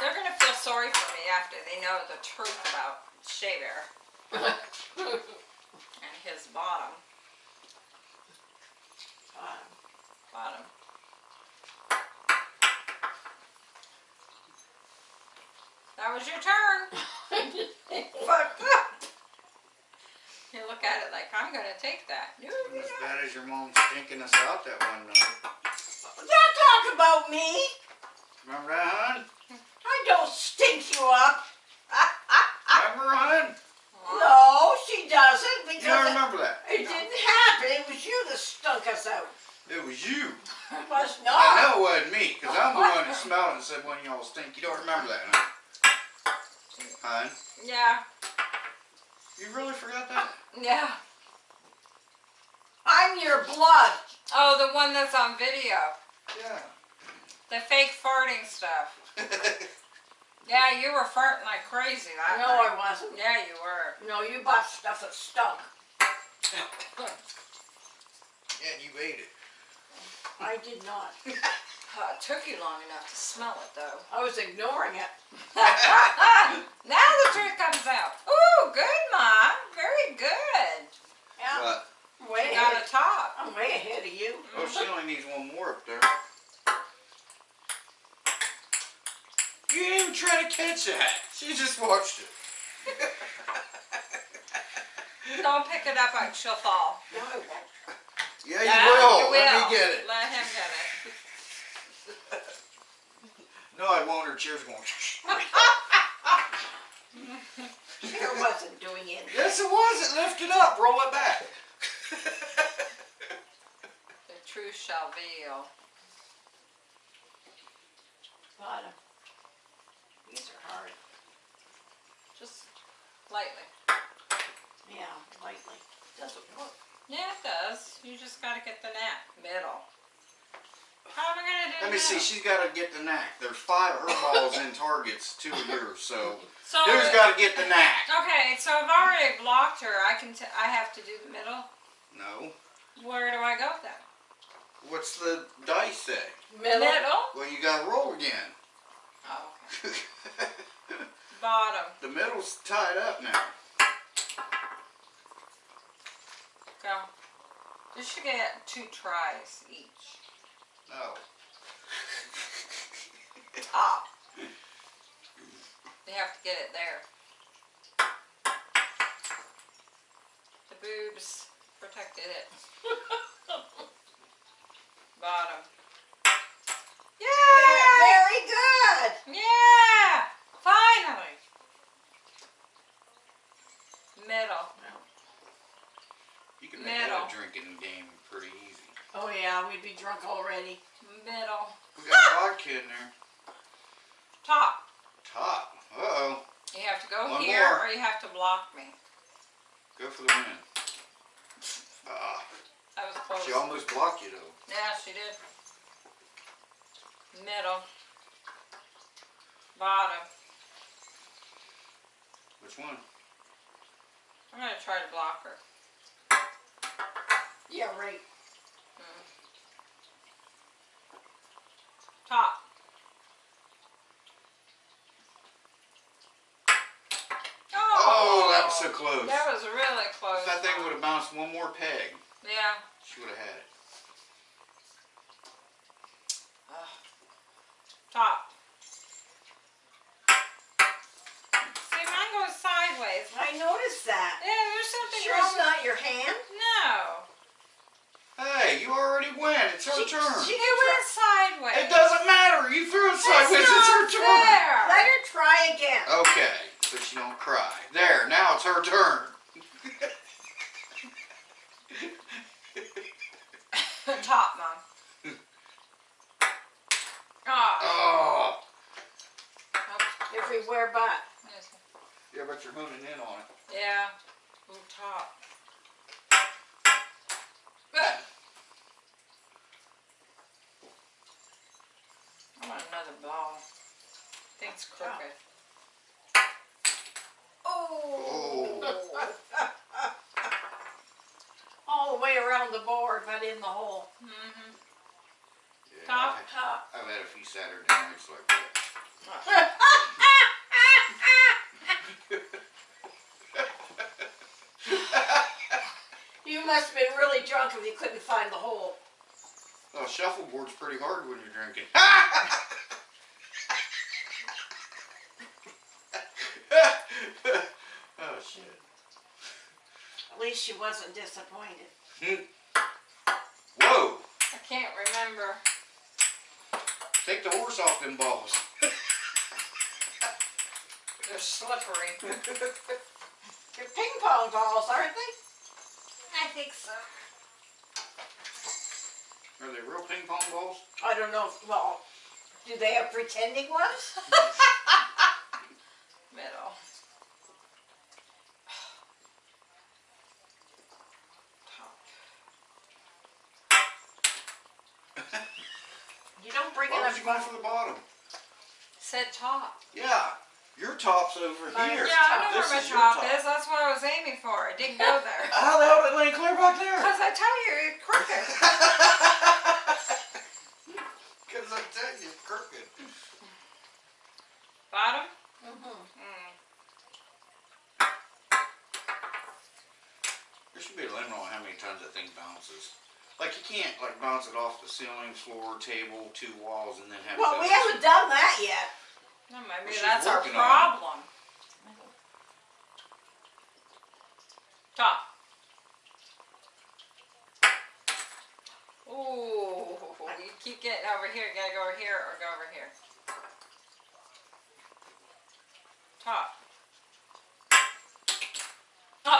They're gonna feel sorry for me after they know the truth about Shea Bear and his bottom. Bottom. Bottom. That was your turn. Fucked up. I'm gonna take that. No, you're As not. bad as your mom stinking us out that one night. Don't talk about me. Remember that, hon? I don't stink you up. Remember, hon? No, she doesn't You don't because it, remember that? it didn't happen. It was you that stunk us out. It was you. It was I not. know it wasn't me, because I'm the one that smelled it and said one of y'all stink. You don't remember that, huh? Hun? Yeah, You really forgot that? yeah. I'm your blood. Oh, the one that's on video. Yeah. The fake farting stuff. Yeah, you were farting like crazy that No, night. I wasn't. Yeah, you were. No, you bought stuff that stunk. yeah, you ate it. I did not. Uh, it took you long enough to smell it though. I was ignoring it. now the truth comes out. Ooh, good, Mom. Very good. Yeah, But, way You got a top. I'm way ahead of you. oh, she only needs one more up there. You didn't even try to catch that. She just watched it. Don't pick it up, like she'll fall. No, I won't. Yeah, you Yeah, will. you Let me get it. Let him get it. No, I won't. Her chair's going. Chair wasn't doing it. yes, it was. It lifted up. Roll it back. The truth shall veil. But, uh, these are hard. Just lightly. Yeah, lightly. Doesn't work. Yeah, it does. You just gotta get the knack. Middle. How am I gonna do Let me see. middle? She's got to get the knack. There's five of her balls in targets, two of yours. So So, who's got to get the knack? okay, so I've already blocked her. I can. T- I have to do the middle. No. Where do I go then? What's the dice say? Middle. Well, you got to roll again. Oh, okay. Bottom. the middle's tied up now. Go. You should get two tries each. No. Top. You have to get it there. Boobs protected it. Bottom. Yeah! Very good. Yeah! Finally! Middle. You can make that Middle. a drinking game pretty easy. Oh yeah, we'd be drunk already. Middle. We got vodka in there. Top. Top. Uh oh. You have to go One here more. or you have to block me. Go for the win. Ah, That was close. she almost blocked you though. Yeah, she did. Middle. Bottom. Which one? I'm gonna try to block her. Yeah, right. Top. Oh, that was so oh, close. That was really close. If that thing would have bounced one more peg, Yeah. she would have had it. Top. See, mine goes sideways. I noticed that. Yeah, there's something Sure wrong. it's not your hand? No. Hey, you already win. It's her She- turn. she- It went sideways. It doesn't matter. You threw it That's sideways. It's her not turn. fair. Let her try again. Okay, so she don't cry. There, now it's her turn. Top, mom. Oh. Oh. Everywhere but. Yeah, but you're honing in on it. Yeah. Ooh, top. Good. I want another ball. Thing's crooked. Oh. All the way around the board, but in the hole. Mm-hmm. Yeah, Top. I've, Top. I've had a few Saturday nights like that. you must have been really drunk if you couldn't find the hole. Oh, shuffleboard's pretty hard when you're drinking. oh shit. At least she wasn't disappointed. Whoa! I can't remember. Take the horse off them balls. They're slippery. They're ping pong balls, aren't they? I think so. Are they real ping pong balls? I don't know. if- Well, do they have pretending ones? Middle. Top. You don't bring Why enough. would you go for the bottom? Said top. Yeah, your top's over Mine's here. Yeah, I know This where my is your top is. That's what I was aiming for. I didn't go there. How the hell did it lay clear back there? Because I tell you, you're crooked. Because I tell you, it's crooked. Bottom? Mhm. Mm. There should be a limit on how many times that thing bounces. Like you can't like bounce it off the ceiling, floor, table, two walls, and then have. it Well, we haven't done that yet. Well, maybe Well, that's our working on it. problem. Top. Ooh, you keep getting over here. Over here or go over here. Top. Oh,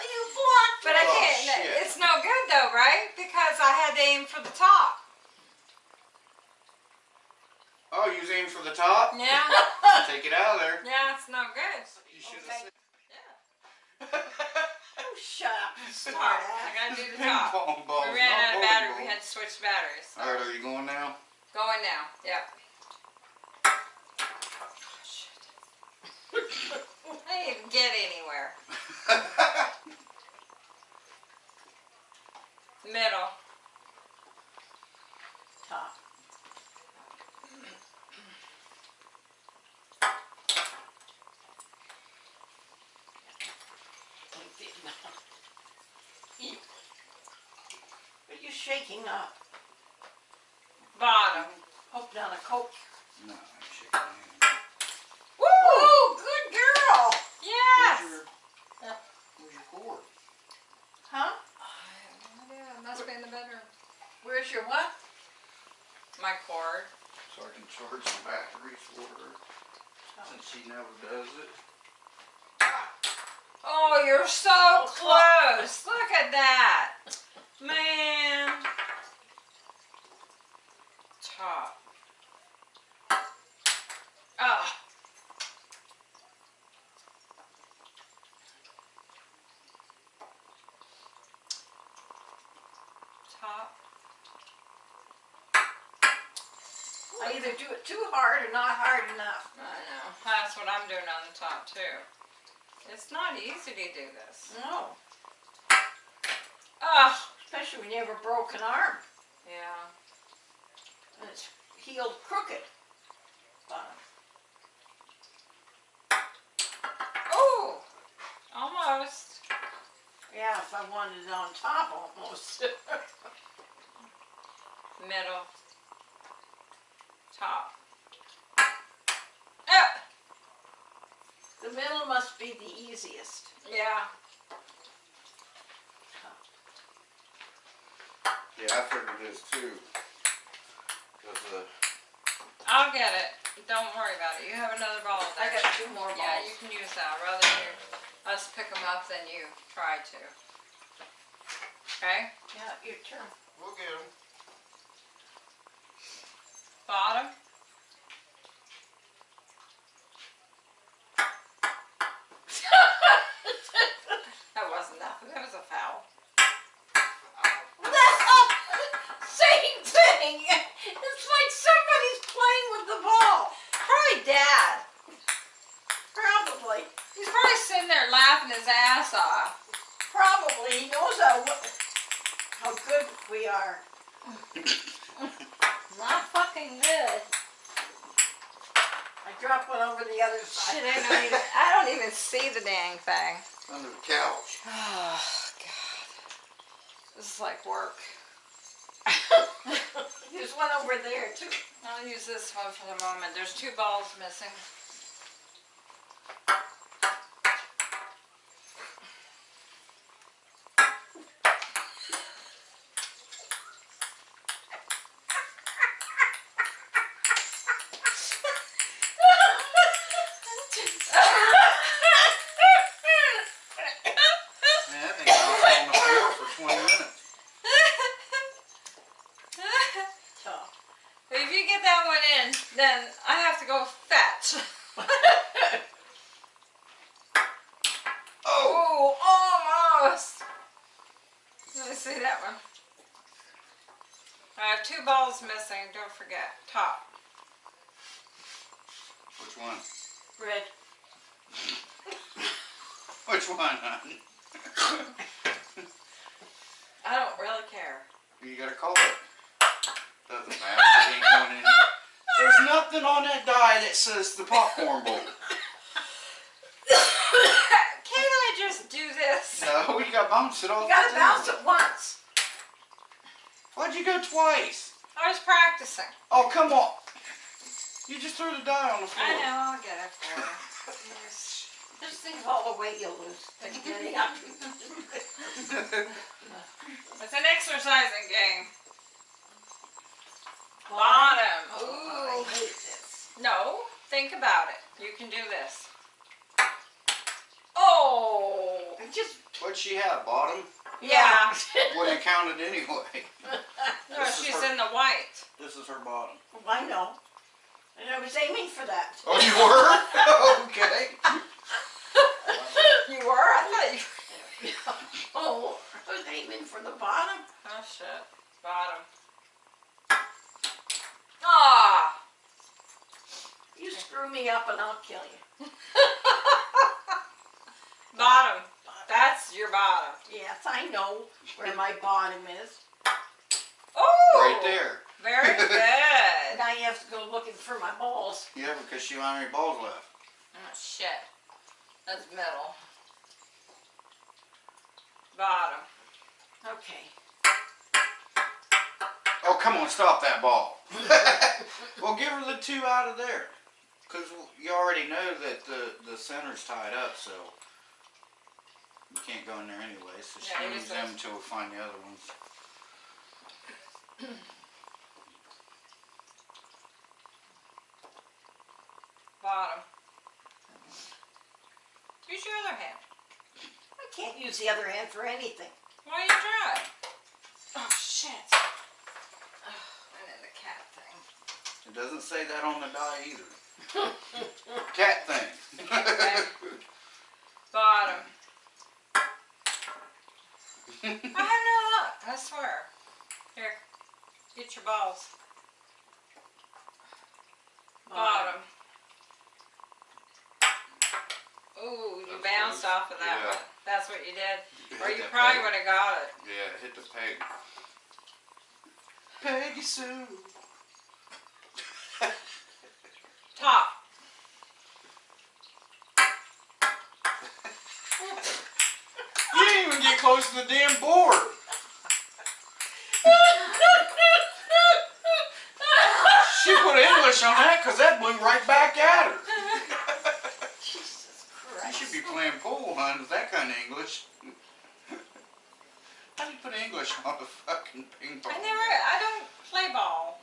You blocked But I Oh, can't. shit. It's no good though, right? Because I had to aim for the top. Oh, you was aiming for the top? Yeah. Take it out of there. yeah, it's no good. You should Okay. have Yeah. Oh, shut up, you Top. smart I ass. gotta do the Ping top. pong balls. We ran not out of bowling battery. We balls. had to switch batteries. so. All right, are you going now? Going now. Yep. I didn't even get anywhere. Middle. Top. Are you shaking up? Bottom. Hope down a coke. no, I'm shaking my hand. Woo! Good girl! Yes. Where's your, Yeah. where's your cord? Huh? I have no idea. It must be in the bedroom. Where's your what? My cord. So I can charge the batteries for her. Since she never does it. Oh, you're so close. Look at that. Man. Top. Oh. Top. I either do it too hard or not hard enough. I know. That's what I'm doing on the top too. It's not easy to do this. No. Oh. Especially when you have a broken arm Yeah. and it's healed crooked. Bottom. Oh. Almost. Yeah, if I wanted it on top almost. Middle. Top. Ah. the middle must be the easiest. Yeah. Yeah, I figured this too. Cause uh, I'll get it. Don't worry about it. You have another ball I got two more balls. Yeah, you can use that. I'd rather you, us pick them up than you try to. Okay? Yeah, your turn. we'll get them. Bottom. That wasn't nothing. That was a foul. Same thing. It's like somebody's playing with the ball. Probably dad. Probably. He's probably sitting there laughing his ass off. Probably. He knows how, how good we are. Not fucking good. I dropped one over the other side. Shit, I don't even, I don't even see the dang thing. Under the couch. Oh, God. This is like work. There's one over there too. I'll use this one for the moment. There's two balls missing. are two balls missing, don't forget, top. Which one? Red. Which one, hon? I don't really care. You gotta call it. Doesn't matter. It ain't going in. There's nothing on that die that says the popcorn bowl. Can't I just do this? No, you gotta bounce it off. You gotta bounce it once. Why'd you go twice? I was practicing. Oh, come on. You just threw the die on the floor. I know, I'll get it for you. Just think of all the weight you'll lose. Yeah. It's an exercising game. Bottom. Oh, Ooh. I hate this. No, think about it. You can do this. Oh. I just, What'd she have? Bottom? Yeah. Wouldn't have counted anyway. No, This she's her- in the white. This is her bottom. I know. And I was aiming for that. Oh, you were? okay. You were? I thought you. Oh, I was aiming for the bottom. Oh shit. Bottom. Ah. You screw me up and I'll kill you. Bottom. That's your bottom. Yes, I know where my bottom is. Oh. Right there. Very good. Now you have to go looking for my balls. Yeah, because she don't have any balls left. Oh shit. That's metal. Bottom. Okay. Oh, come on, stop that ball. well, give her the two out of there. Because you already know that the, the center's tied up, so you can't go in there anyway. So she Yeah, can use them until we find the other ones. Bottom. Use your other hand. I can't use the other hand for anything. Why are you try? Oh shit. Oh, and then the cat thing. It doesn't say that on the die either. Cat thing. Bottom. I have no luck, I swear. Here, get your balls. Bottom. Ooh, you That's bounced close. off of that Yeah. one. That's what you did. Or you probably would have got it. Yeah, hit the peg. Peggy Sue. Top. You didn't even get close to the damn board. She put English on that because that blew right back at her. Jesus Christ. You should be playing pool, hon, with that kind of English. How do you put English on a fucking ping pong? I never, I don't play ball.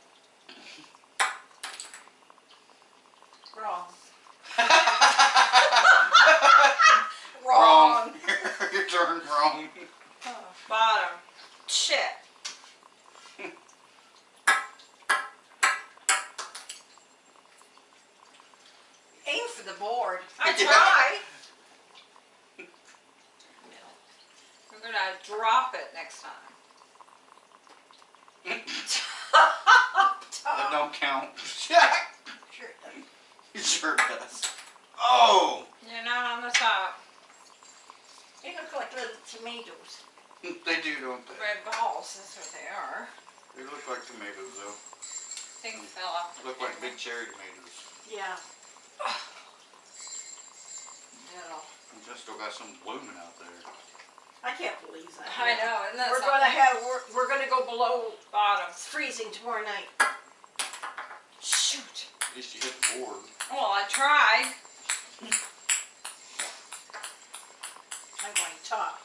Wrong. Wrong. you turned wrong. Oh, bottom. Shit. Aim for the board. I Yeah. try. Middle. We're gonna drop it next time. That don't count. Sure it sure does. Oh! They're not on the top. They look like little tomatoes. They do, don't they? Red balls, that's what they are. They look like tomatoes, though. Things fell off. the Look like big cherry tomatoes. Yeah. Middle. And just still got some blooming out there. I can't believe that. I know, isn't that We're gonna have we're, we're gonna go below Bottom. freezing tomorrow night. Shoot. At least you hit the board. Well, I tried. I'm going top.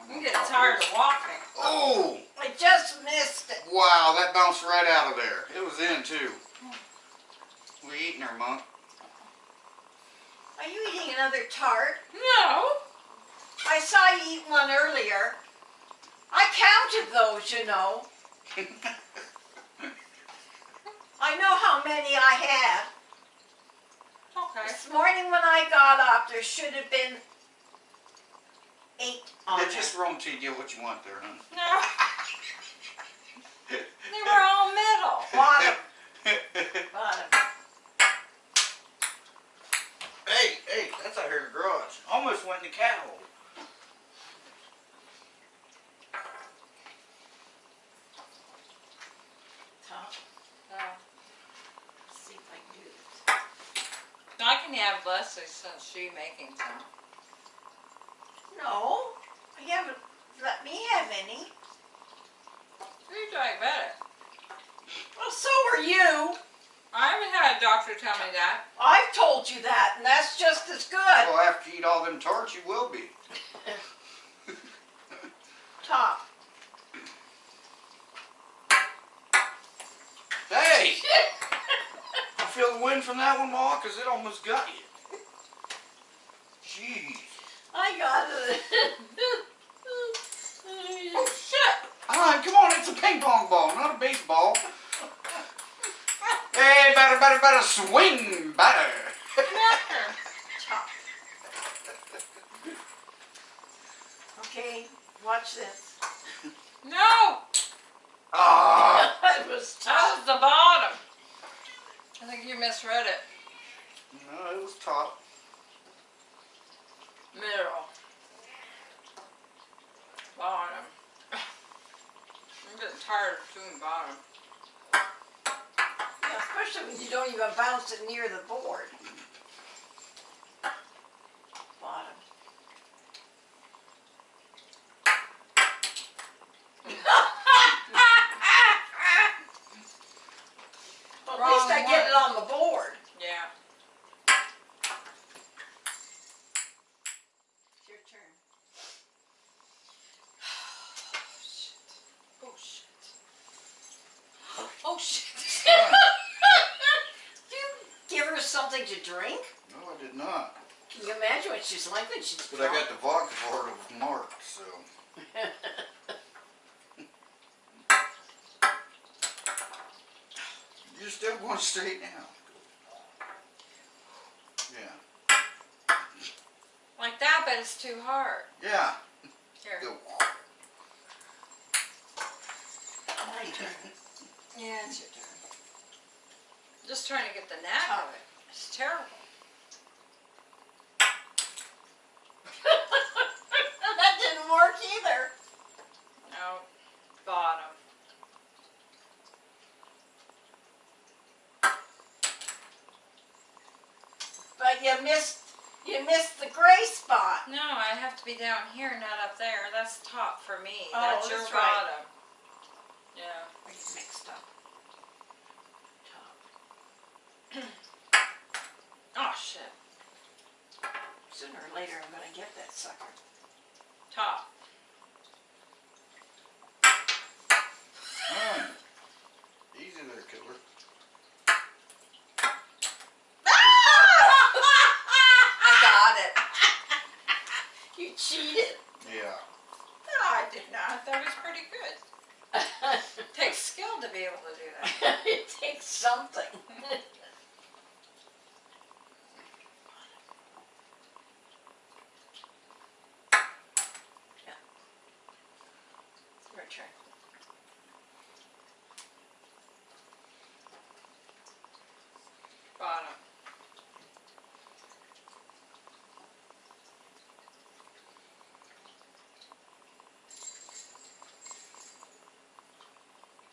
I'm getting tired of walking. Oh! I just missed it. Wow, that bounced right out of there. It was in, too. Hmm. We eating her, Monk. Are you eating another tart? No. I saw you eat one earlier. I counted those, you know. I know how many I have. Okay. This morning when I got up, there should have been eight on Yeah, there. just roll until you get what you want there, huh? No. They were all middle. Bottom, bottom. Hey, hey, that's out here in the garage. Almost went in the cat hole. Top. Oh. See if I can do this. I can have Leslie since she making some. No, you haven't let me have any. You're diabetic. Well, so are you. I haven't had a doctor tell me that. I've told you that, and that's just as good. Well, after you eat all them tarts, you will be. Top. Hey! you feel the wind from that one, Ma? Because it almost got you. Jeez. I got it. Oh shit! Alright, come on, it's a ping pong ball, not a baseball. hey, batter, batter, batter, swing, batter. Okay, watch this. No! Ah! It was was the bottom. I think you misread it. no, it was top. Middle. Bottom. I'm getting tired of doing bottom. Yeah, especially when you don't even bounce it near the board. Bottom. Well, at least Wrong I get it one. on the board. Yeah. It's your turn. Oh shit. Oh shit. Do you give her something to drink? No, I did not. Can you imagine what she's like she's But I got the vodka part of Mark, so. You're still going straight now. Yeah. like that, but it's too hard. Yeah. Here. Go. My turn. Yeah, it's your turn. Just trying to get the knack of it. It's terrible. that didn't work either. No. Bottom. But you missed you missed the gray spot. No, I have to be down here, not up there. That's top for me. Oh, that's your right. bottom. Yeah. I get mixed up. Top. Oh shit. Sooner or later I'm gonna get that sucker. Top. Alright. Easy there, killer. I got it. You cheated. Yeah. No, I did not. That was pretty good. Takes skill to be able to do that. it takes something. Yeah. Your turn. Bottom.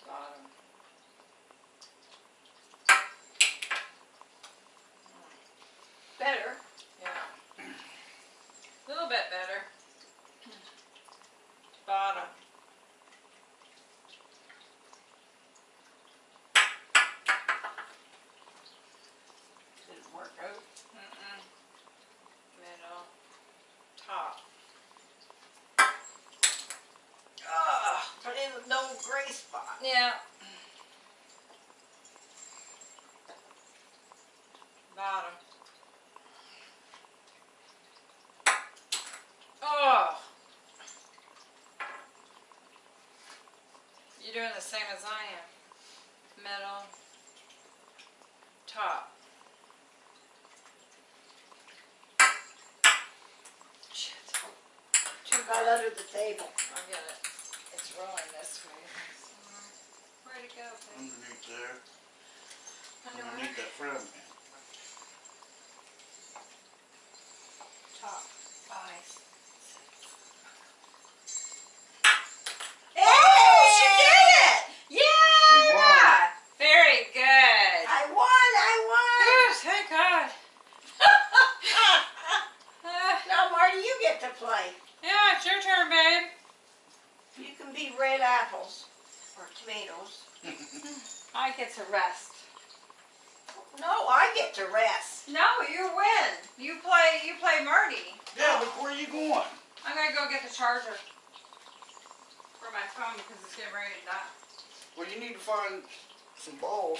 Bottom. Better. Yeah. A little bit better. Bottom. Didn't work out. Middle. Top. In no gray spot. Yeah. Bottom. Oh. You're doing the same as I am. Middle. Top. Shit. Too Right hard. under the table. I get it. It's rolling this way. Where Where'd it go, babe? Underneath there, Underwear? underneath that frown pan. Top, eyes. Hey, she did it! Yeah! Very good. I won, I Whew, thank God. won! Uh, now, Marty, you get to play. yeah, it's your turn, babe. You can be red apples or tomatoes. I get to rest. No, I get to rest. No, you win. You play. You play Marty. Yeah, but where are you going? I'm gonna go get the charger for my phone because it's getting ready to die. Well, you need to find some balls.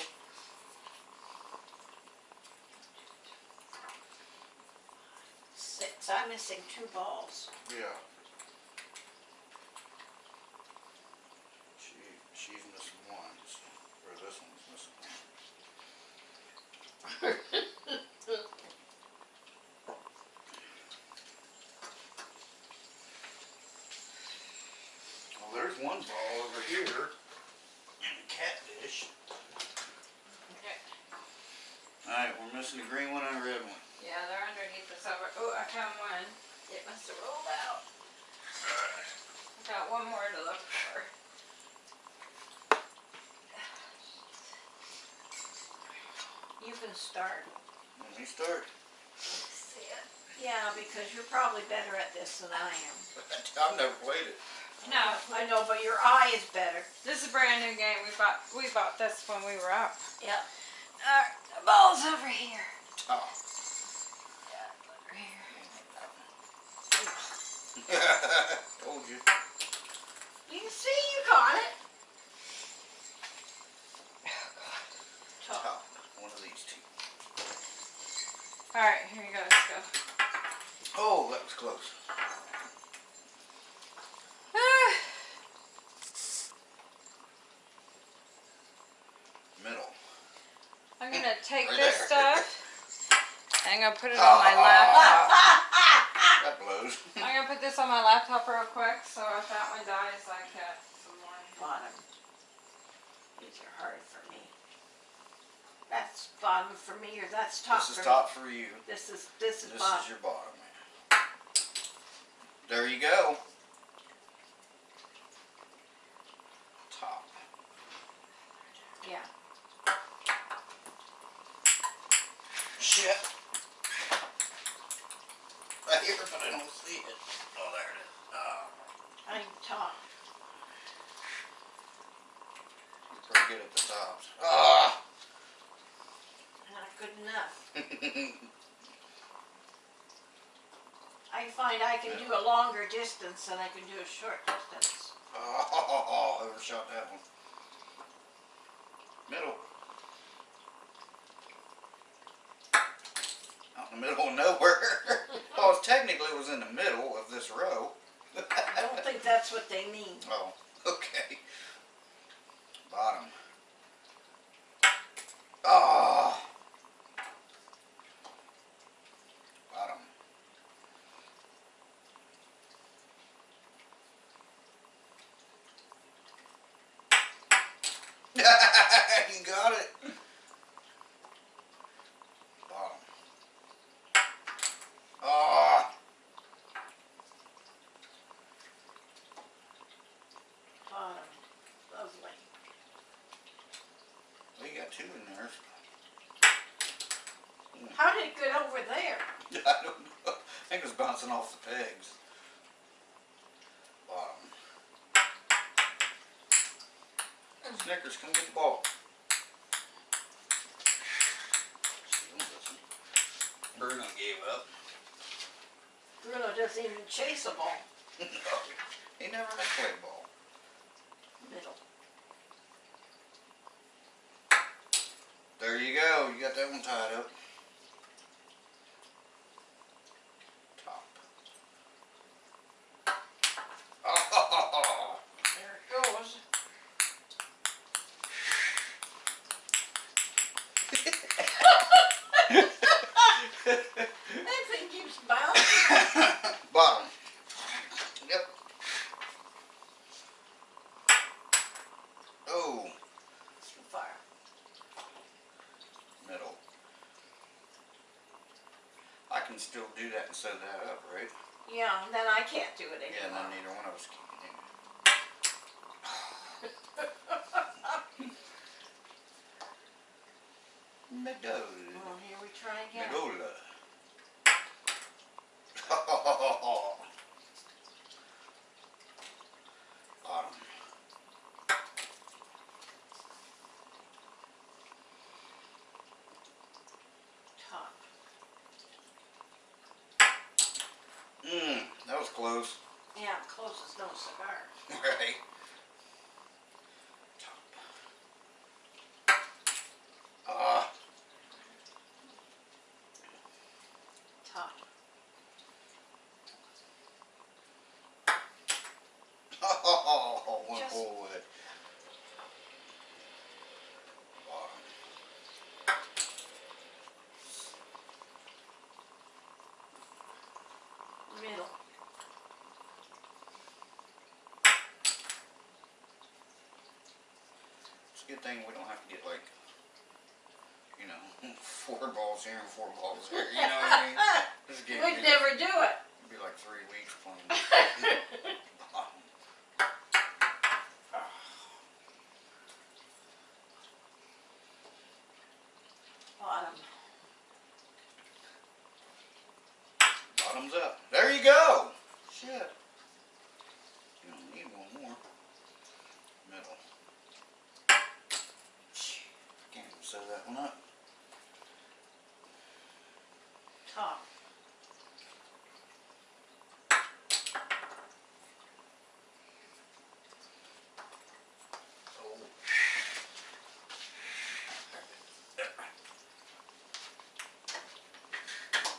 Six. I'm missing two balls. Yeah. She, she's missing one, or this one's missing one. Well, there's one ball over here in the cat dish. Okay. Alright, we're missing a green one and a red one. Yeah, they're underneath the silver. Oh, I found one. It must have rolled out. I got one more to look for. You can start. Let me start. Yeah, because you're probably better at this than I am. I've never played it. No, I know, but your eye is better. this is a brand new game. We bought we bought this when we were up. Yep. Alright, the ball's over here. Oh. Yeah, over here. Told you. You see you got it. Top. Top. One of these two. Alright, here you go. Let's go. Oh, that was close. Middle. I'm gonna take Right this there. stuff and I'm gonna put it on my laptop. That blows. I'm gonna put this on my laptop real quick so if that one dies, I get some more. Bottom. These are hard for me. That's bottom for me, or that's top This for is top for you. This is this is This bottom. is your bottom. There you go. Top. Yeah. Shit. Right here, but I don't see it. Oh, there it is. Oh, I'm top. you're pretty good at the tops. Ah! Not good enough. I find I can do a longer distance than I can do a short distance. Oh, overshot that one. Middle. Out in the middle of nowhere. well, technically it was in the middle of this row. I don't think that's what they mean. Oh, okay. Bottom. Ah. Bottom. you got it. Bottom. Ah. Bottom. Lovely. Well, you got two in there. How did it get over there? I don't know. I think it was bouncing off the pegs. Bottom. Snickers, come get the ball. She don't listen. Bruno gave up. Bruno doesn't even chase a ball. no, he never had played ball. Middle. There you go. You got that one tied up. Good thing we don't have to get like, you know, four balls here and four balls there. You know what I mean? This game would We'd be, like, never do it. it'd be like three weeks playing. Bottom. Bottom. Bottoms up. There you go. Shit. You don't need one more. Middle. Can't even sew that one up. Top. Oh.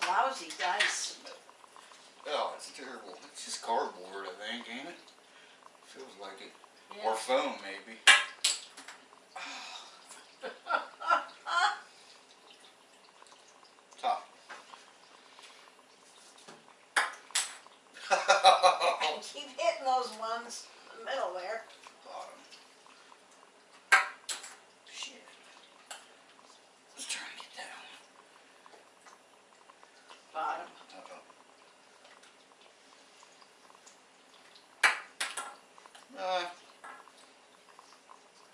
Lousy dice. Oh, it's terrible. It's just cardboard, I think, ain't it? Feels like it. Yeah. Or foam, maybe. Top. I keep hitting those ones in the middle there. Bottom. Shit. Let's try and get down. Bottom. Uh-oh. Uh,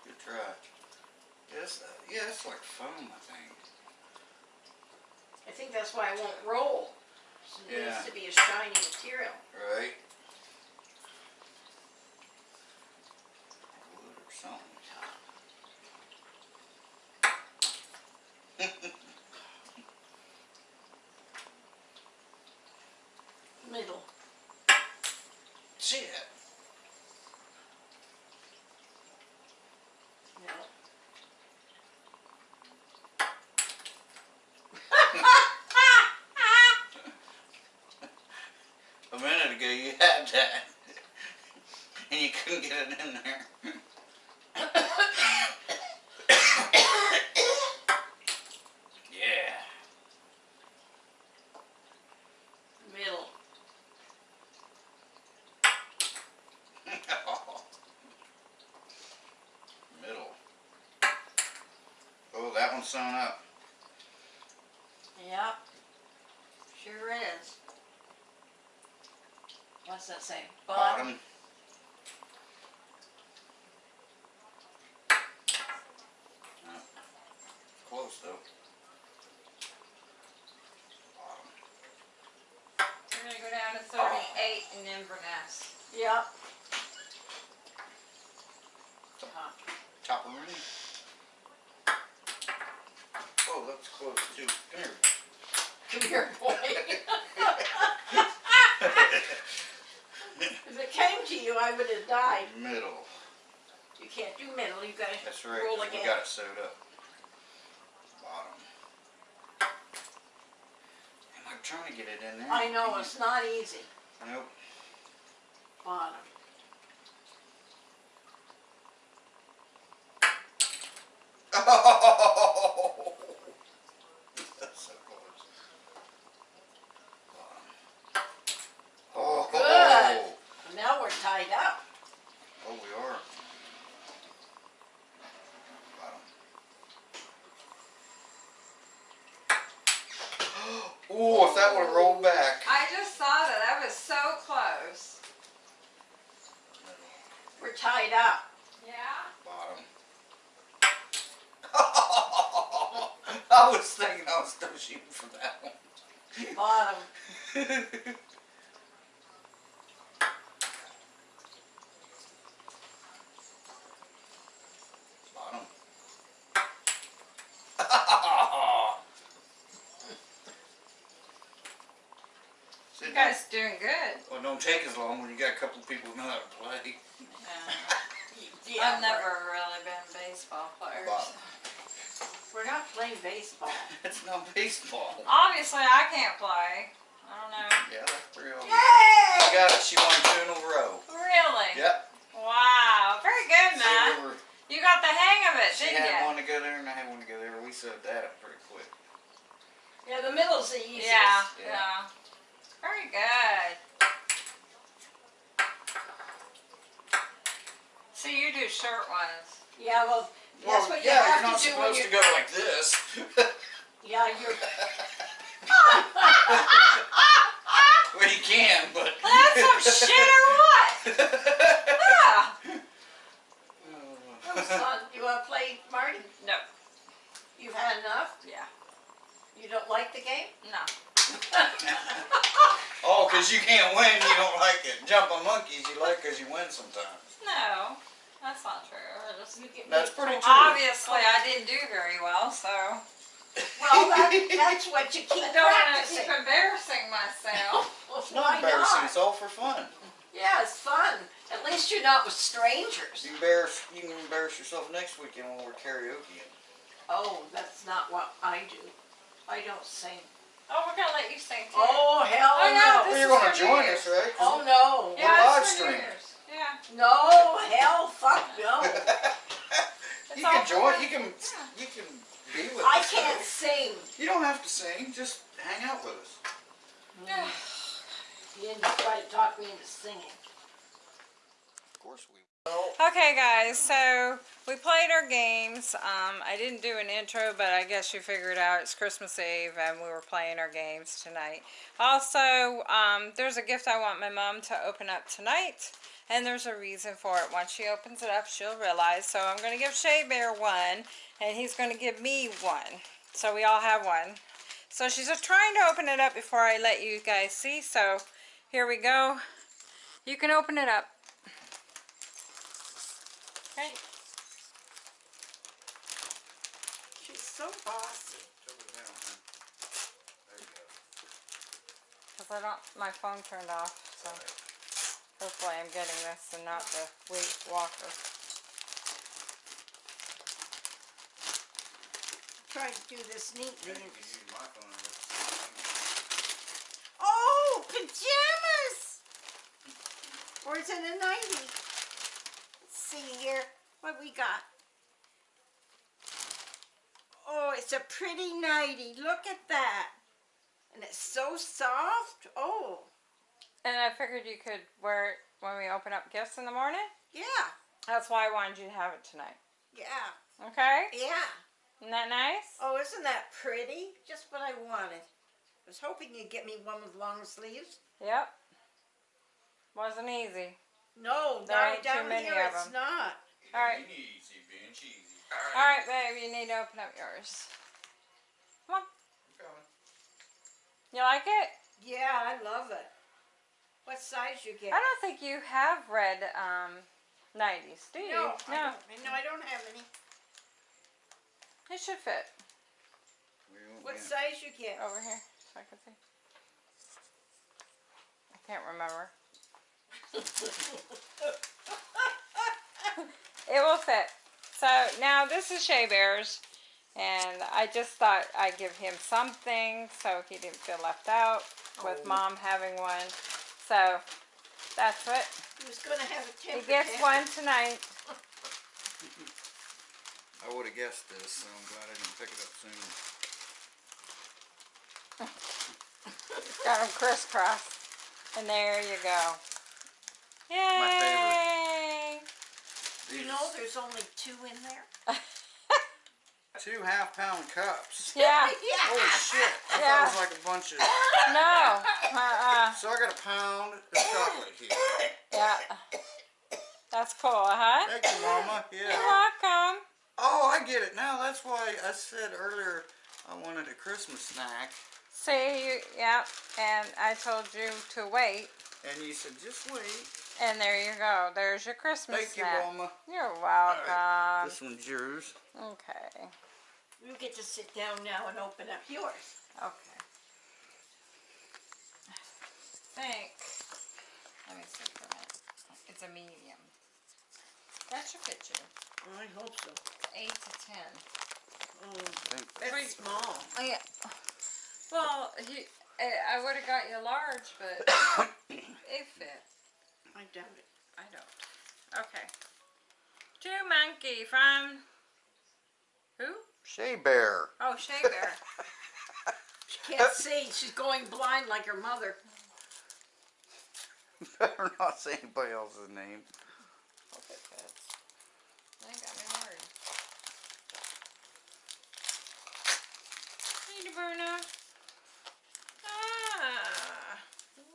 good try. Yes, uh, yeah, it's like foam, I think. I think that's why it won't roll. It Yeah. needs to be a shiny material. Right? Wood or something. Middle. Shit. Middle. A minute ago you had that. And you couldn't get it in there. yeah. Middle. Middle. Oh, that one's sewn up. Yep. Sure is. What's that say? Bottom. No. Close though. Bottom. We're gonna go down to thirty-eight in Inverness. Yep. Top. Top of ring. Oh, that's close too. Come here. Come here, boy. if it came to you, I would have died. Middle. You can't do middle. You gotta That's right. roll 'cause we again. got it sewed up. Bottom. Am I trying to get it in there? I know it's not easy. Nope. Bottom. That's so close. Bottom. Oh. Good. Now we're tied up. Oh, we are. Bottom. Oh, if that would have rolled back. I just saw that. That was so close. We're tied up. Yeah. Bottom. I was thinking I was still shooting for that one. Bottom. Bottom. You guys doing good. Well, don't take as long when you got a couple of people who know how to play. Yeah, I've never really been a baseball player. Bottom. We're not playing baseball. It's not baseball. Obviously, I can't play. I don't know. Yeah, that's pretty obvious. Yay! She got it. She won two in a row. Really? Yep. Wow. Very good, See, man. we were- You got the hang of it, She didn't had one to go there and I had one to go there. We set that up pretty quick. Yeah, the middle's the easiest. Yeah, Yeah. yeah. Very good. So you do. Yeah, well, that's Well, what you yeah, have you're not to do when supposed you're. to go like this. Yeah, you're. well, you can, but. That's some shit or what? Yeah. That was. You want to play, Marty? No. You've had enough. Yeah. You don't like the game? No. oh, because you can't win, you don't like it. Jumping monkeys, you like because you win sometimes. No. That's not true. I just- That's pretty true. Obviously, I didn't do very well, so Well, that, that's what you keep I don't want to practicing. keep embarrassing myself. Well, It's why not embarrassing, not? it's all for fun. Yeah, it's fun. At least you're not with strangers. You, embarrass, you can embarrass yourself next weekend when we're karaoke. Oh, that's not what I do. I don't sing. Oh, we're gonna let you sing too. Oh, hell Oh, no, no. Well, This you're is going to join years. us, right? 'Cause Oh, no. yeah, live it's for stream. years. Yeah. No, hell, fuck no. You can join. You can. Yeah. You can be with I us. can't though. sing. You don't have to sing. Just hang out with us. Yeah. You didn't try to talk me into singing. Of course we. Will. Okay, guys, so we played our games. Um, I didn't do an intro, but I guess you figured out it's Christmas Eve and we were playing our games tonight. Also, um, there's a gift I want my mom to open up tonight, and there's a reason for it. Once she opens it up, she'll realize. So I'm going to give Shea Bear one, and he's going to give me one. So we all have one. So she's just trying to open it up before I let you guys see. So here we go. You can open it up. Okay. She's so bossy. There you go. Because I don't, my phone turned off, so hopefully I'm getting this and not the Weight Walker. Try to do this neatly. You can use my phone and look at the same thing. Oh, pajamas! Or is it a nightie? Let's see here. What we got? Oh, it's a pretty nightie. Look at that. And it's so soft. Oh, And I figured you could wear it when we open up gifts in the morning. yeah, That's why I wanted you to have it tonight. yeah, Okay? yeah. Isn't that nice? Oh, isn't that pretty? Just what I wanted. I was hoping you'd get me one with long sleeves. Yep. Wasn't easy. No, There down, ain't too many here of it's 'em. not. All right. Easy, being cheesy. All right, babe, you need to open up yours. Come on. I'm coming. You like it? Yeah, I love it. What size you get? I don't think you have red um, 90s, do you? No, I don't, no, I don't have any. It should fit What get- size you get? over here so I can see. I can't remember. It will fit. So now this is Shea Bear's, and I just thought I'd give him something so he didn't feel left out with Oh. mom having one. So that's what He was gonna have a he gets tantrum. one tonight. I would have guessed this, so I'm glad I didn't pick it up soon. Got them crisscross, and there you go. Yay! You know, there's only two in there. two half pound cups. Yeah. Holy shit! I Yeah. thought it was like a bunch of. No. Uh-uh. So I got a pound of chocolate here. Yeah. That's cool, huh? Thank you, Mama. You're welcome. Oh, I get it now. That's why I said earlier I wanted a Christmas snack, See, you, yeah, and I told you to wait, and you said just wait. and there you go. There's your Christmas Thank you, snack. Mama. You're welcome. This one's yours. Okay. You get to sit down now and open up yours. Okay. Think. Let me see for a minute. It's a medium. That's your picture. I hope so. Eight to ten. Oh, Thank- that's small. Oh yeah. Well, he, I would have got you large, but it fit. I doubt it. I don't. Okay. Two monkey from who? Shea Bear. Oh, Shea Bear. She can't see. She's going blind like her mother. Better not say anybody else's name. It fits. I got me worried. Hey, Bruno. Ah,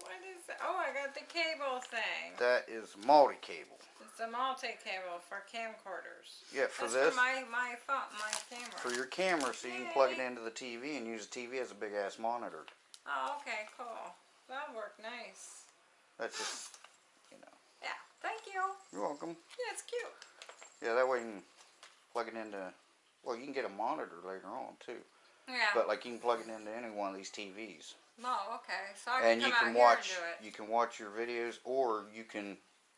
what is that? Oh, I got the cable thing. That is multi-cable. It's a multi-cable for camcorders. Yeah, for That's this, for my my phone, my camera. for your camera, so you can plug it into the TV and use the TV as a big ass monitor. Oh, okay, cool. That'll work nice. That's just, you know. Yeah, thank you. You're welcome. Yeah, it's cute. Yeah, that way you can plug it into. Well, you can get a monitor later on too. Yeah. But like you can plug it into any one of these TVs, oh, okay. So I can and come you out can here and do it. You can watch your videos, or you can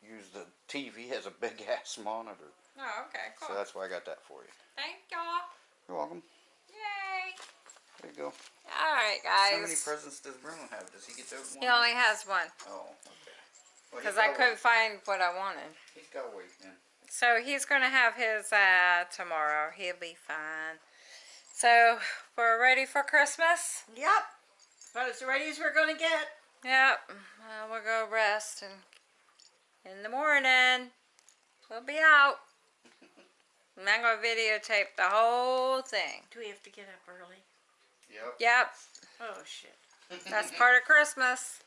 use the TV as a big ass monitor. Oh, okay, cool. So that's why I got that for you. Thank y'all. You're welcome. Yay. There you go. All right, guys. How many presents does Bruno have? Does he get to open He one? only has one Oh, okay. Well, he's because I couldn't find what I wanted. He's got to wait then. So he's gonna have his uh, tomorrow. He'll be fine. So we're ready for Christmas. Yep. About as ready as we're gonna get. Yep. Well, we'll go rest and in the morning we'll be out. And I'm gonna videotape the whole thing. Do we have to get up early? Yep. Yep. Oh shit. That's part of Christmas.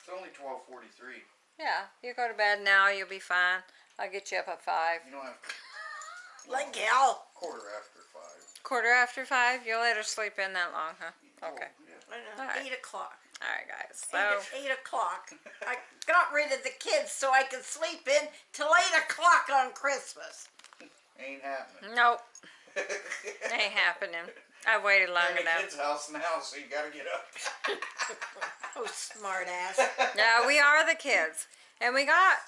It's only twelve forty-three. Yeah. You go to bed now. You'll be fine. I'll get you up at five. You don't have to. Like hell. Quarter after five. Quarter after five. You'll let her sleep in that long, huh? Oh, okay. Oh, yeah. I know. All right. Eight o'clock. All right, guys. Eight, So. eight o'clock. I got rid of the kids so I could sleep in till eight o'clock on Christmas. Ain't happening. Nope. Ain't happening. I waited long I'm in a enough. kid's house now, so you gotta get up. Oh, smart ass. Yeah, we are the kids. And we got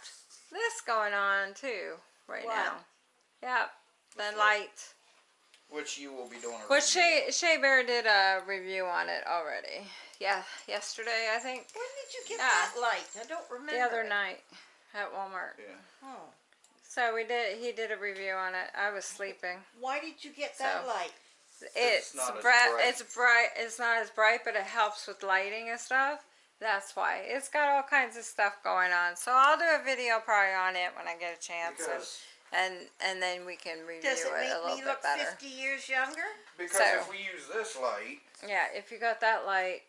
this going on too right What? now. Yep. The What's light. Which you will be doing a Which review Shea, Shea Bear did a review on it already. Yeah, yesterday I think. When did you get Yeah. that light? I don't remember. The other it. night at Walmart. Yeah. Oh. So we did. He did a review on it. I was sleeping. Why did you get that So- light? It's, not bright. bright. It's bright. It's not as bright, but it helps with lighting and stuff. That's why it's got all kinds of stuff going on. So I'll do a video probably on it when I get a chance, and, Because, and and then we can review Does it it a make little me bit look better. 50 years younger? because So- if we use this light. Yeah, if you got that light,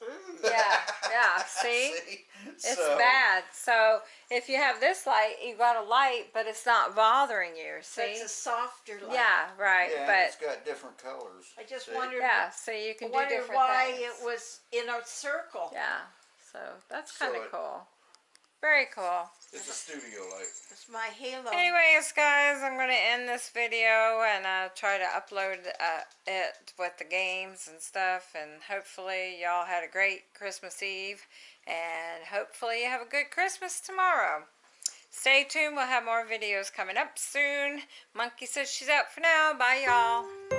yeah, yeah. See, it's So- bad. So if you have this light, you got a light, but it's not bothering you. So See, it's a softer light. yeah, right. Yeah, and but it's got different colors. I just See? wondered, yeah, so you can do wondered different why things. it was in a circle. Yeah, so that's So kind of it- cool. Very cool. It's a studio light. It's my halo. Anyways, guys, I'm going to end this video and I'll try to upload uh, it with the games and stuff. And hopefully, y'all had a great Christmas Eve. And hopefully, you have a good Christmas tomorrow. Stay tuned. We'll have more videos coming up soon. Monkey says she's out for now. Bye, y'all.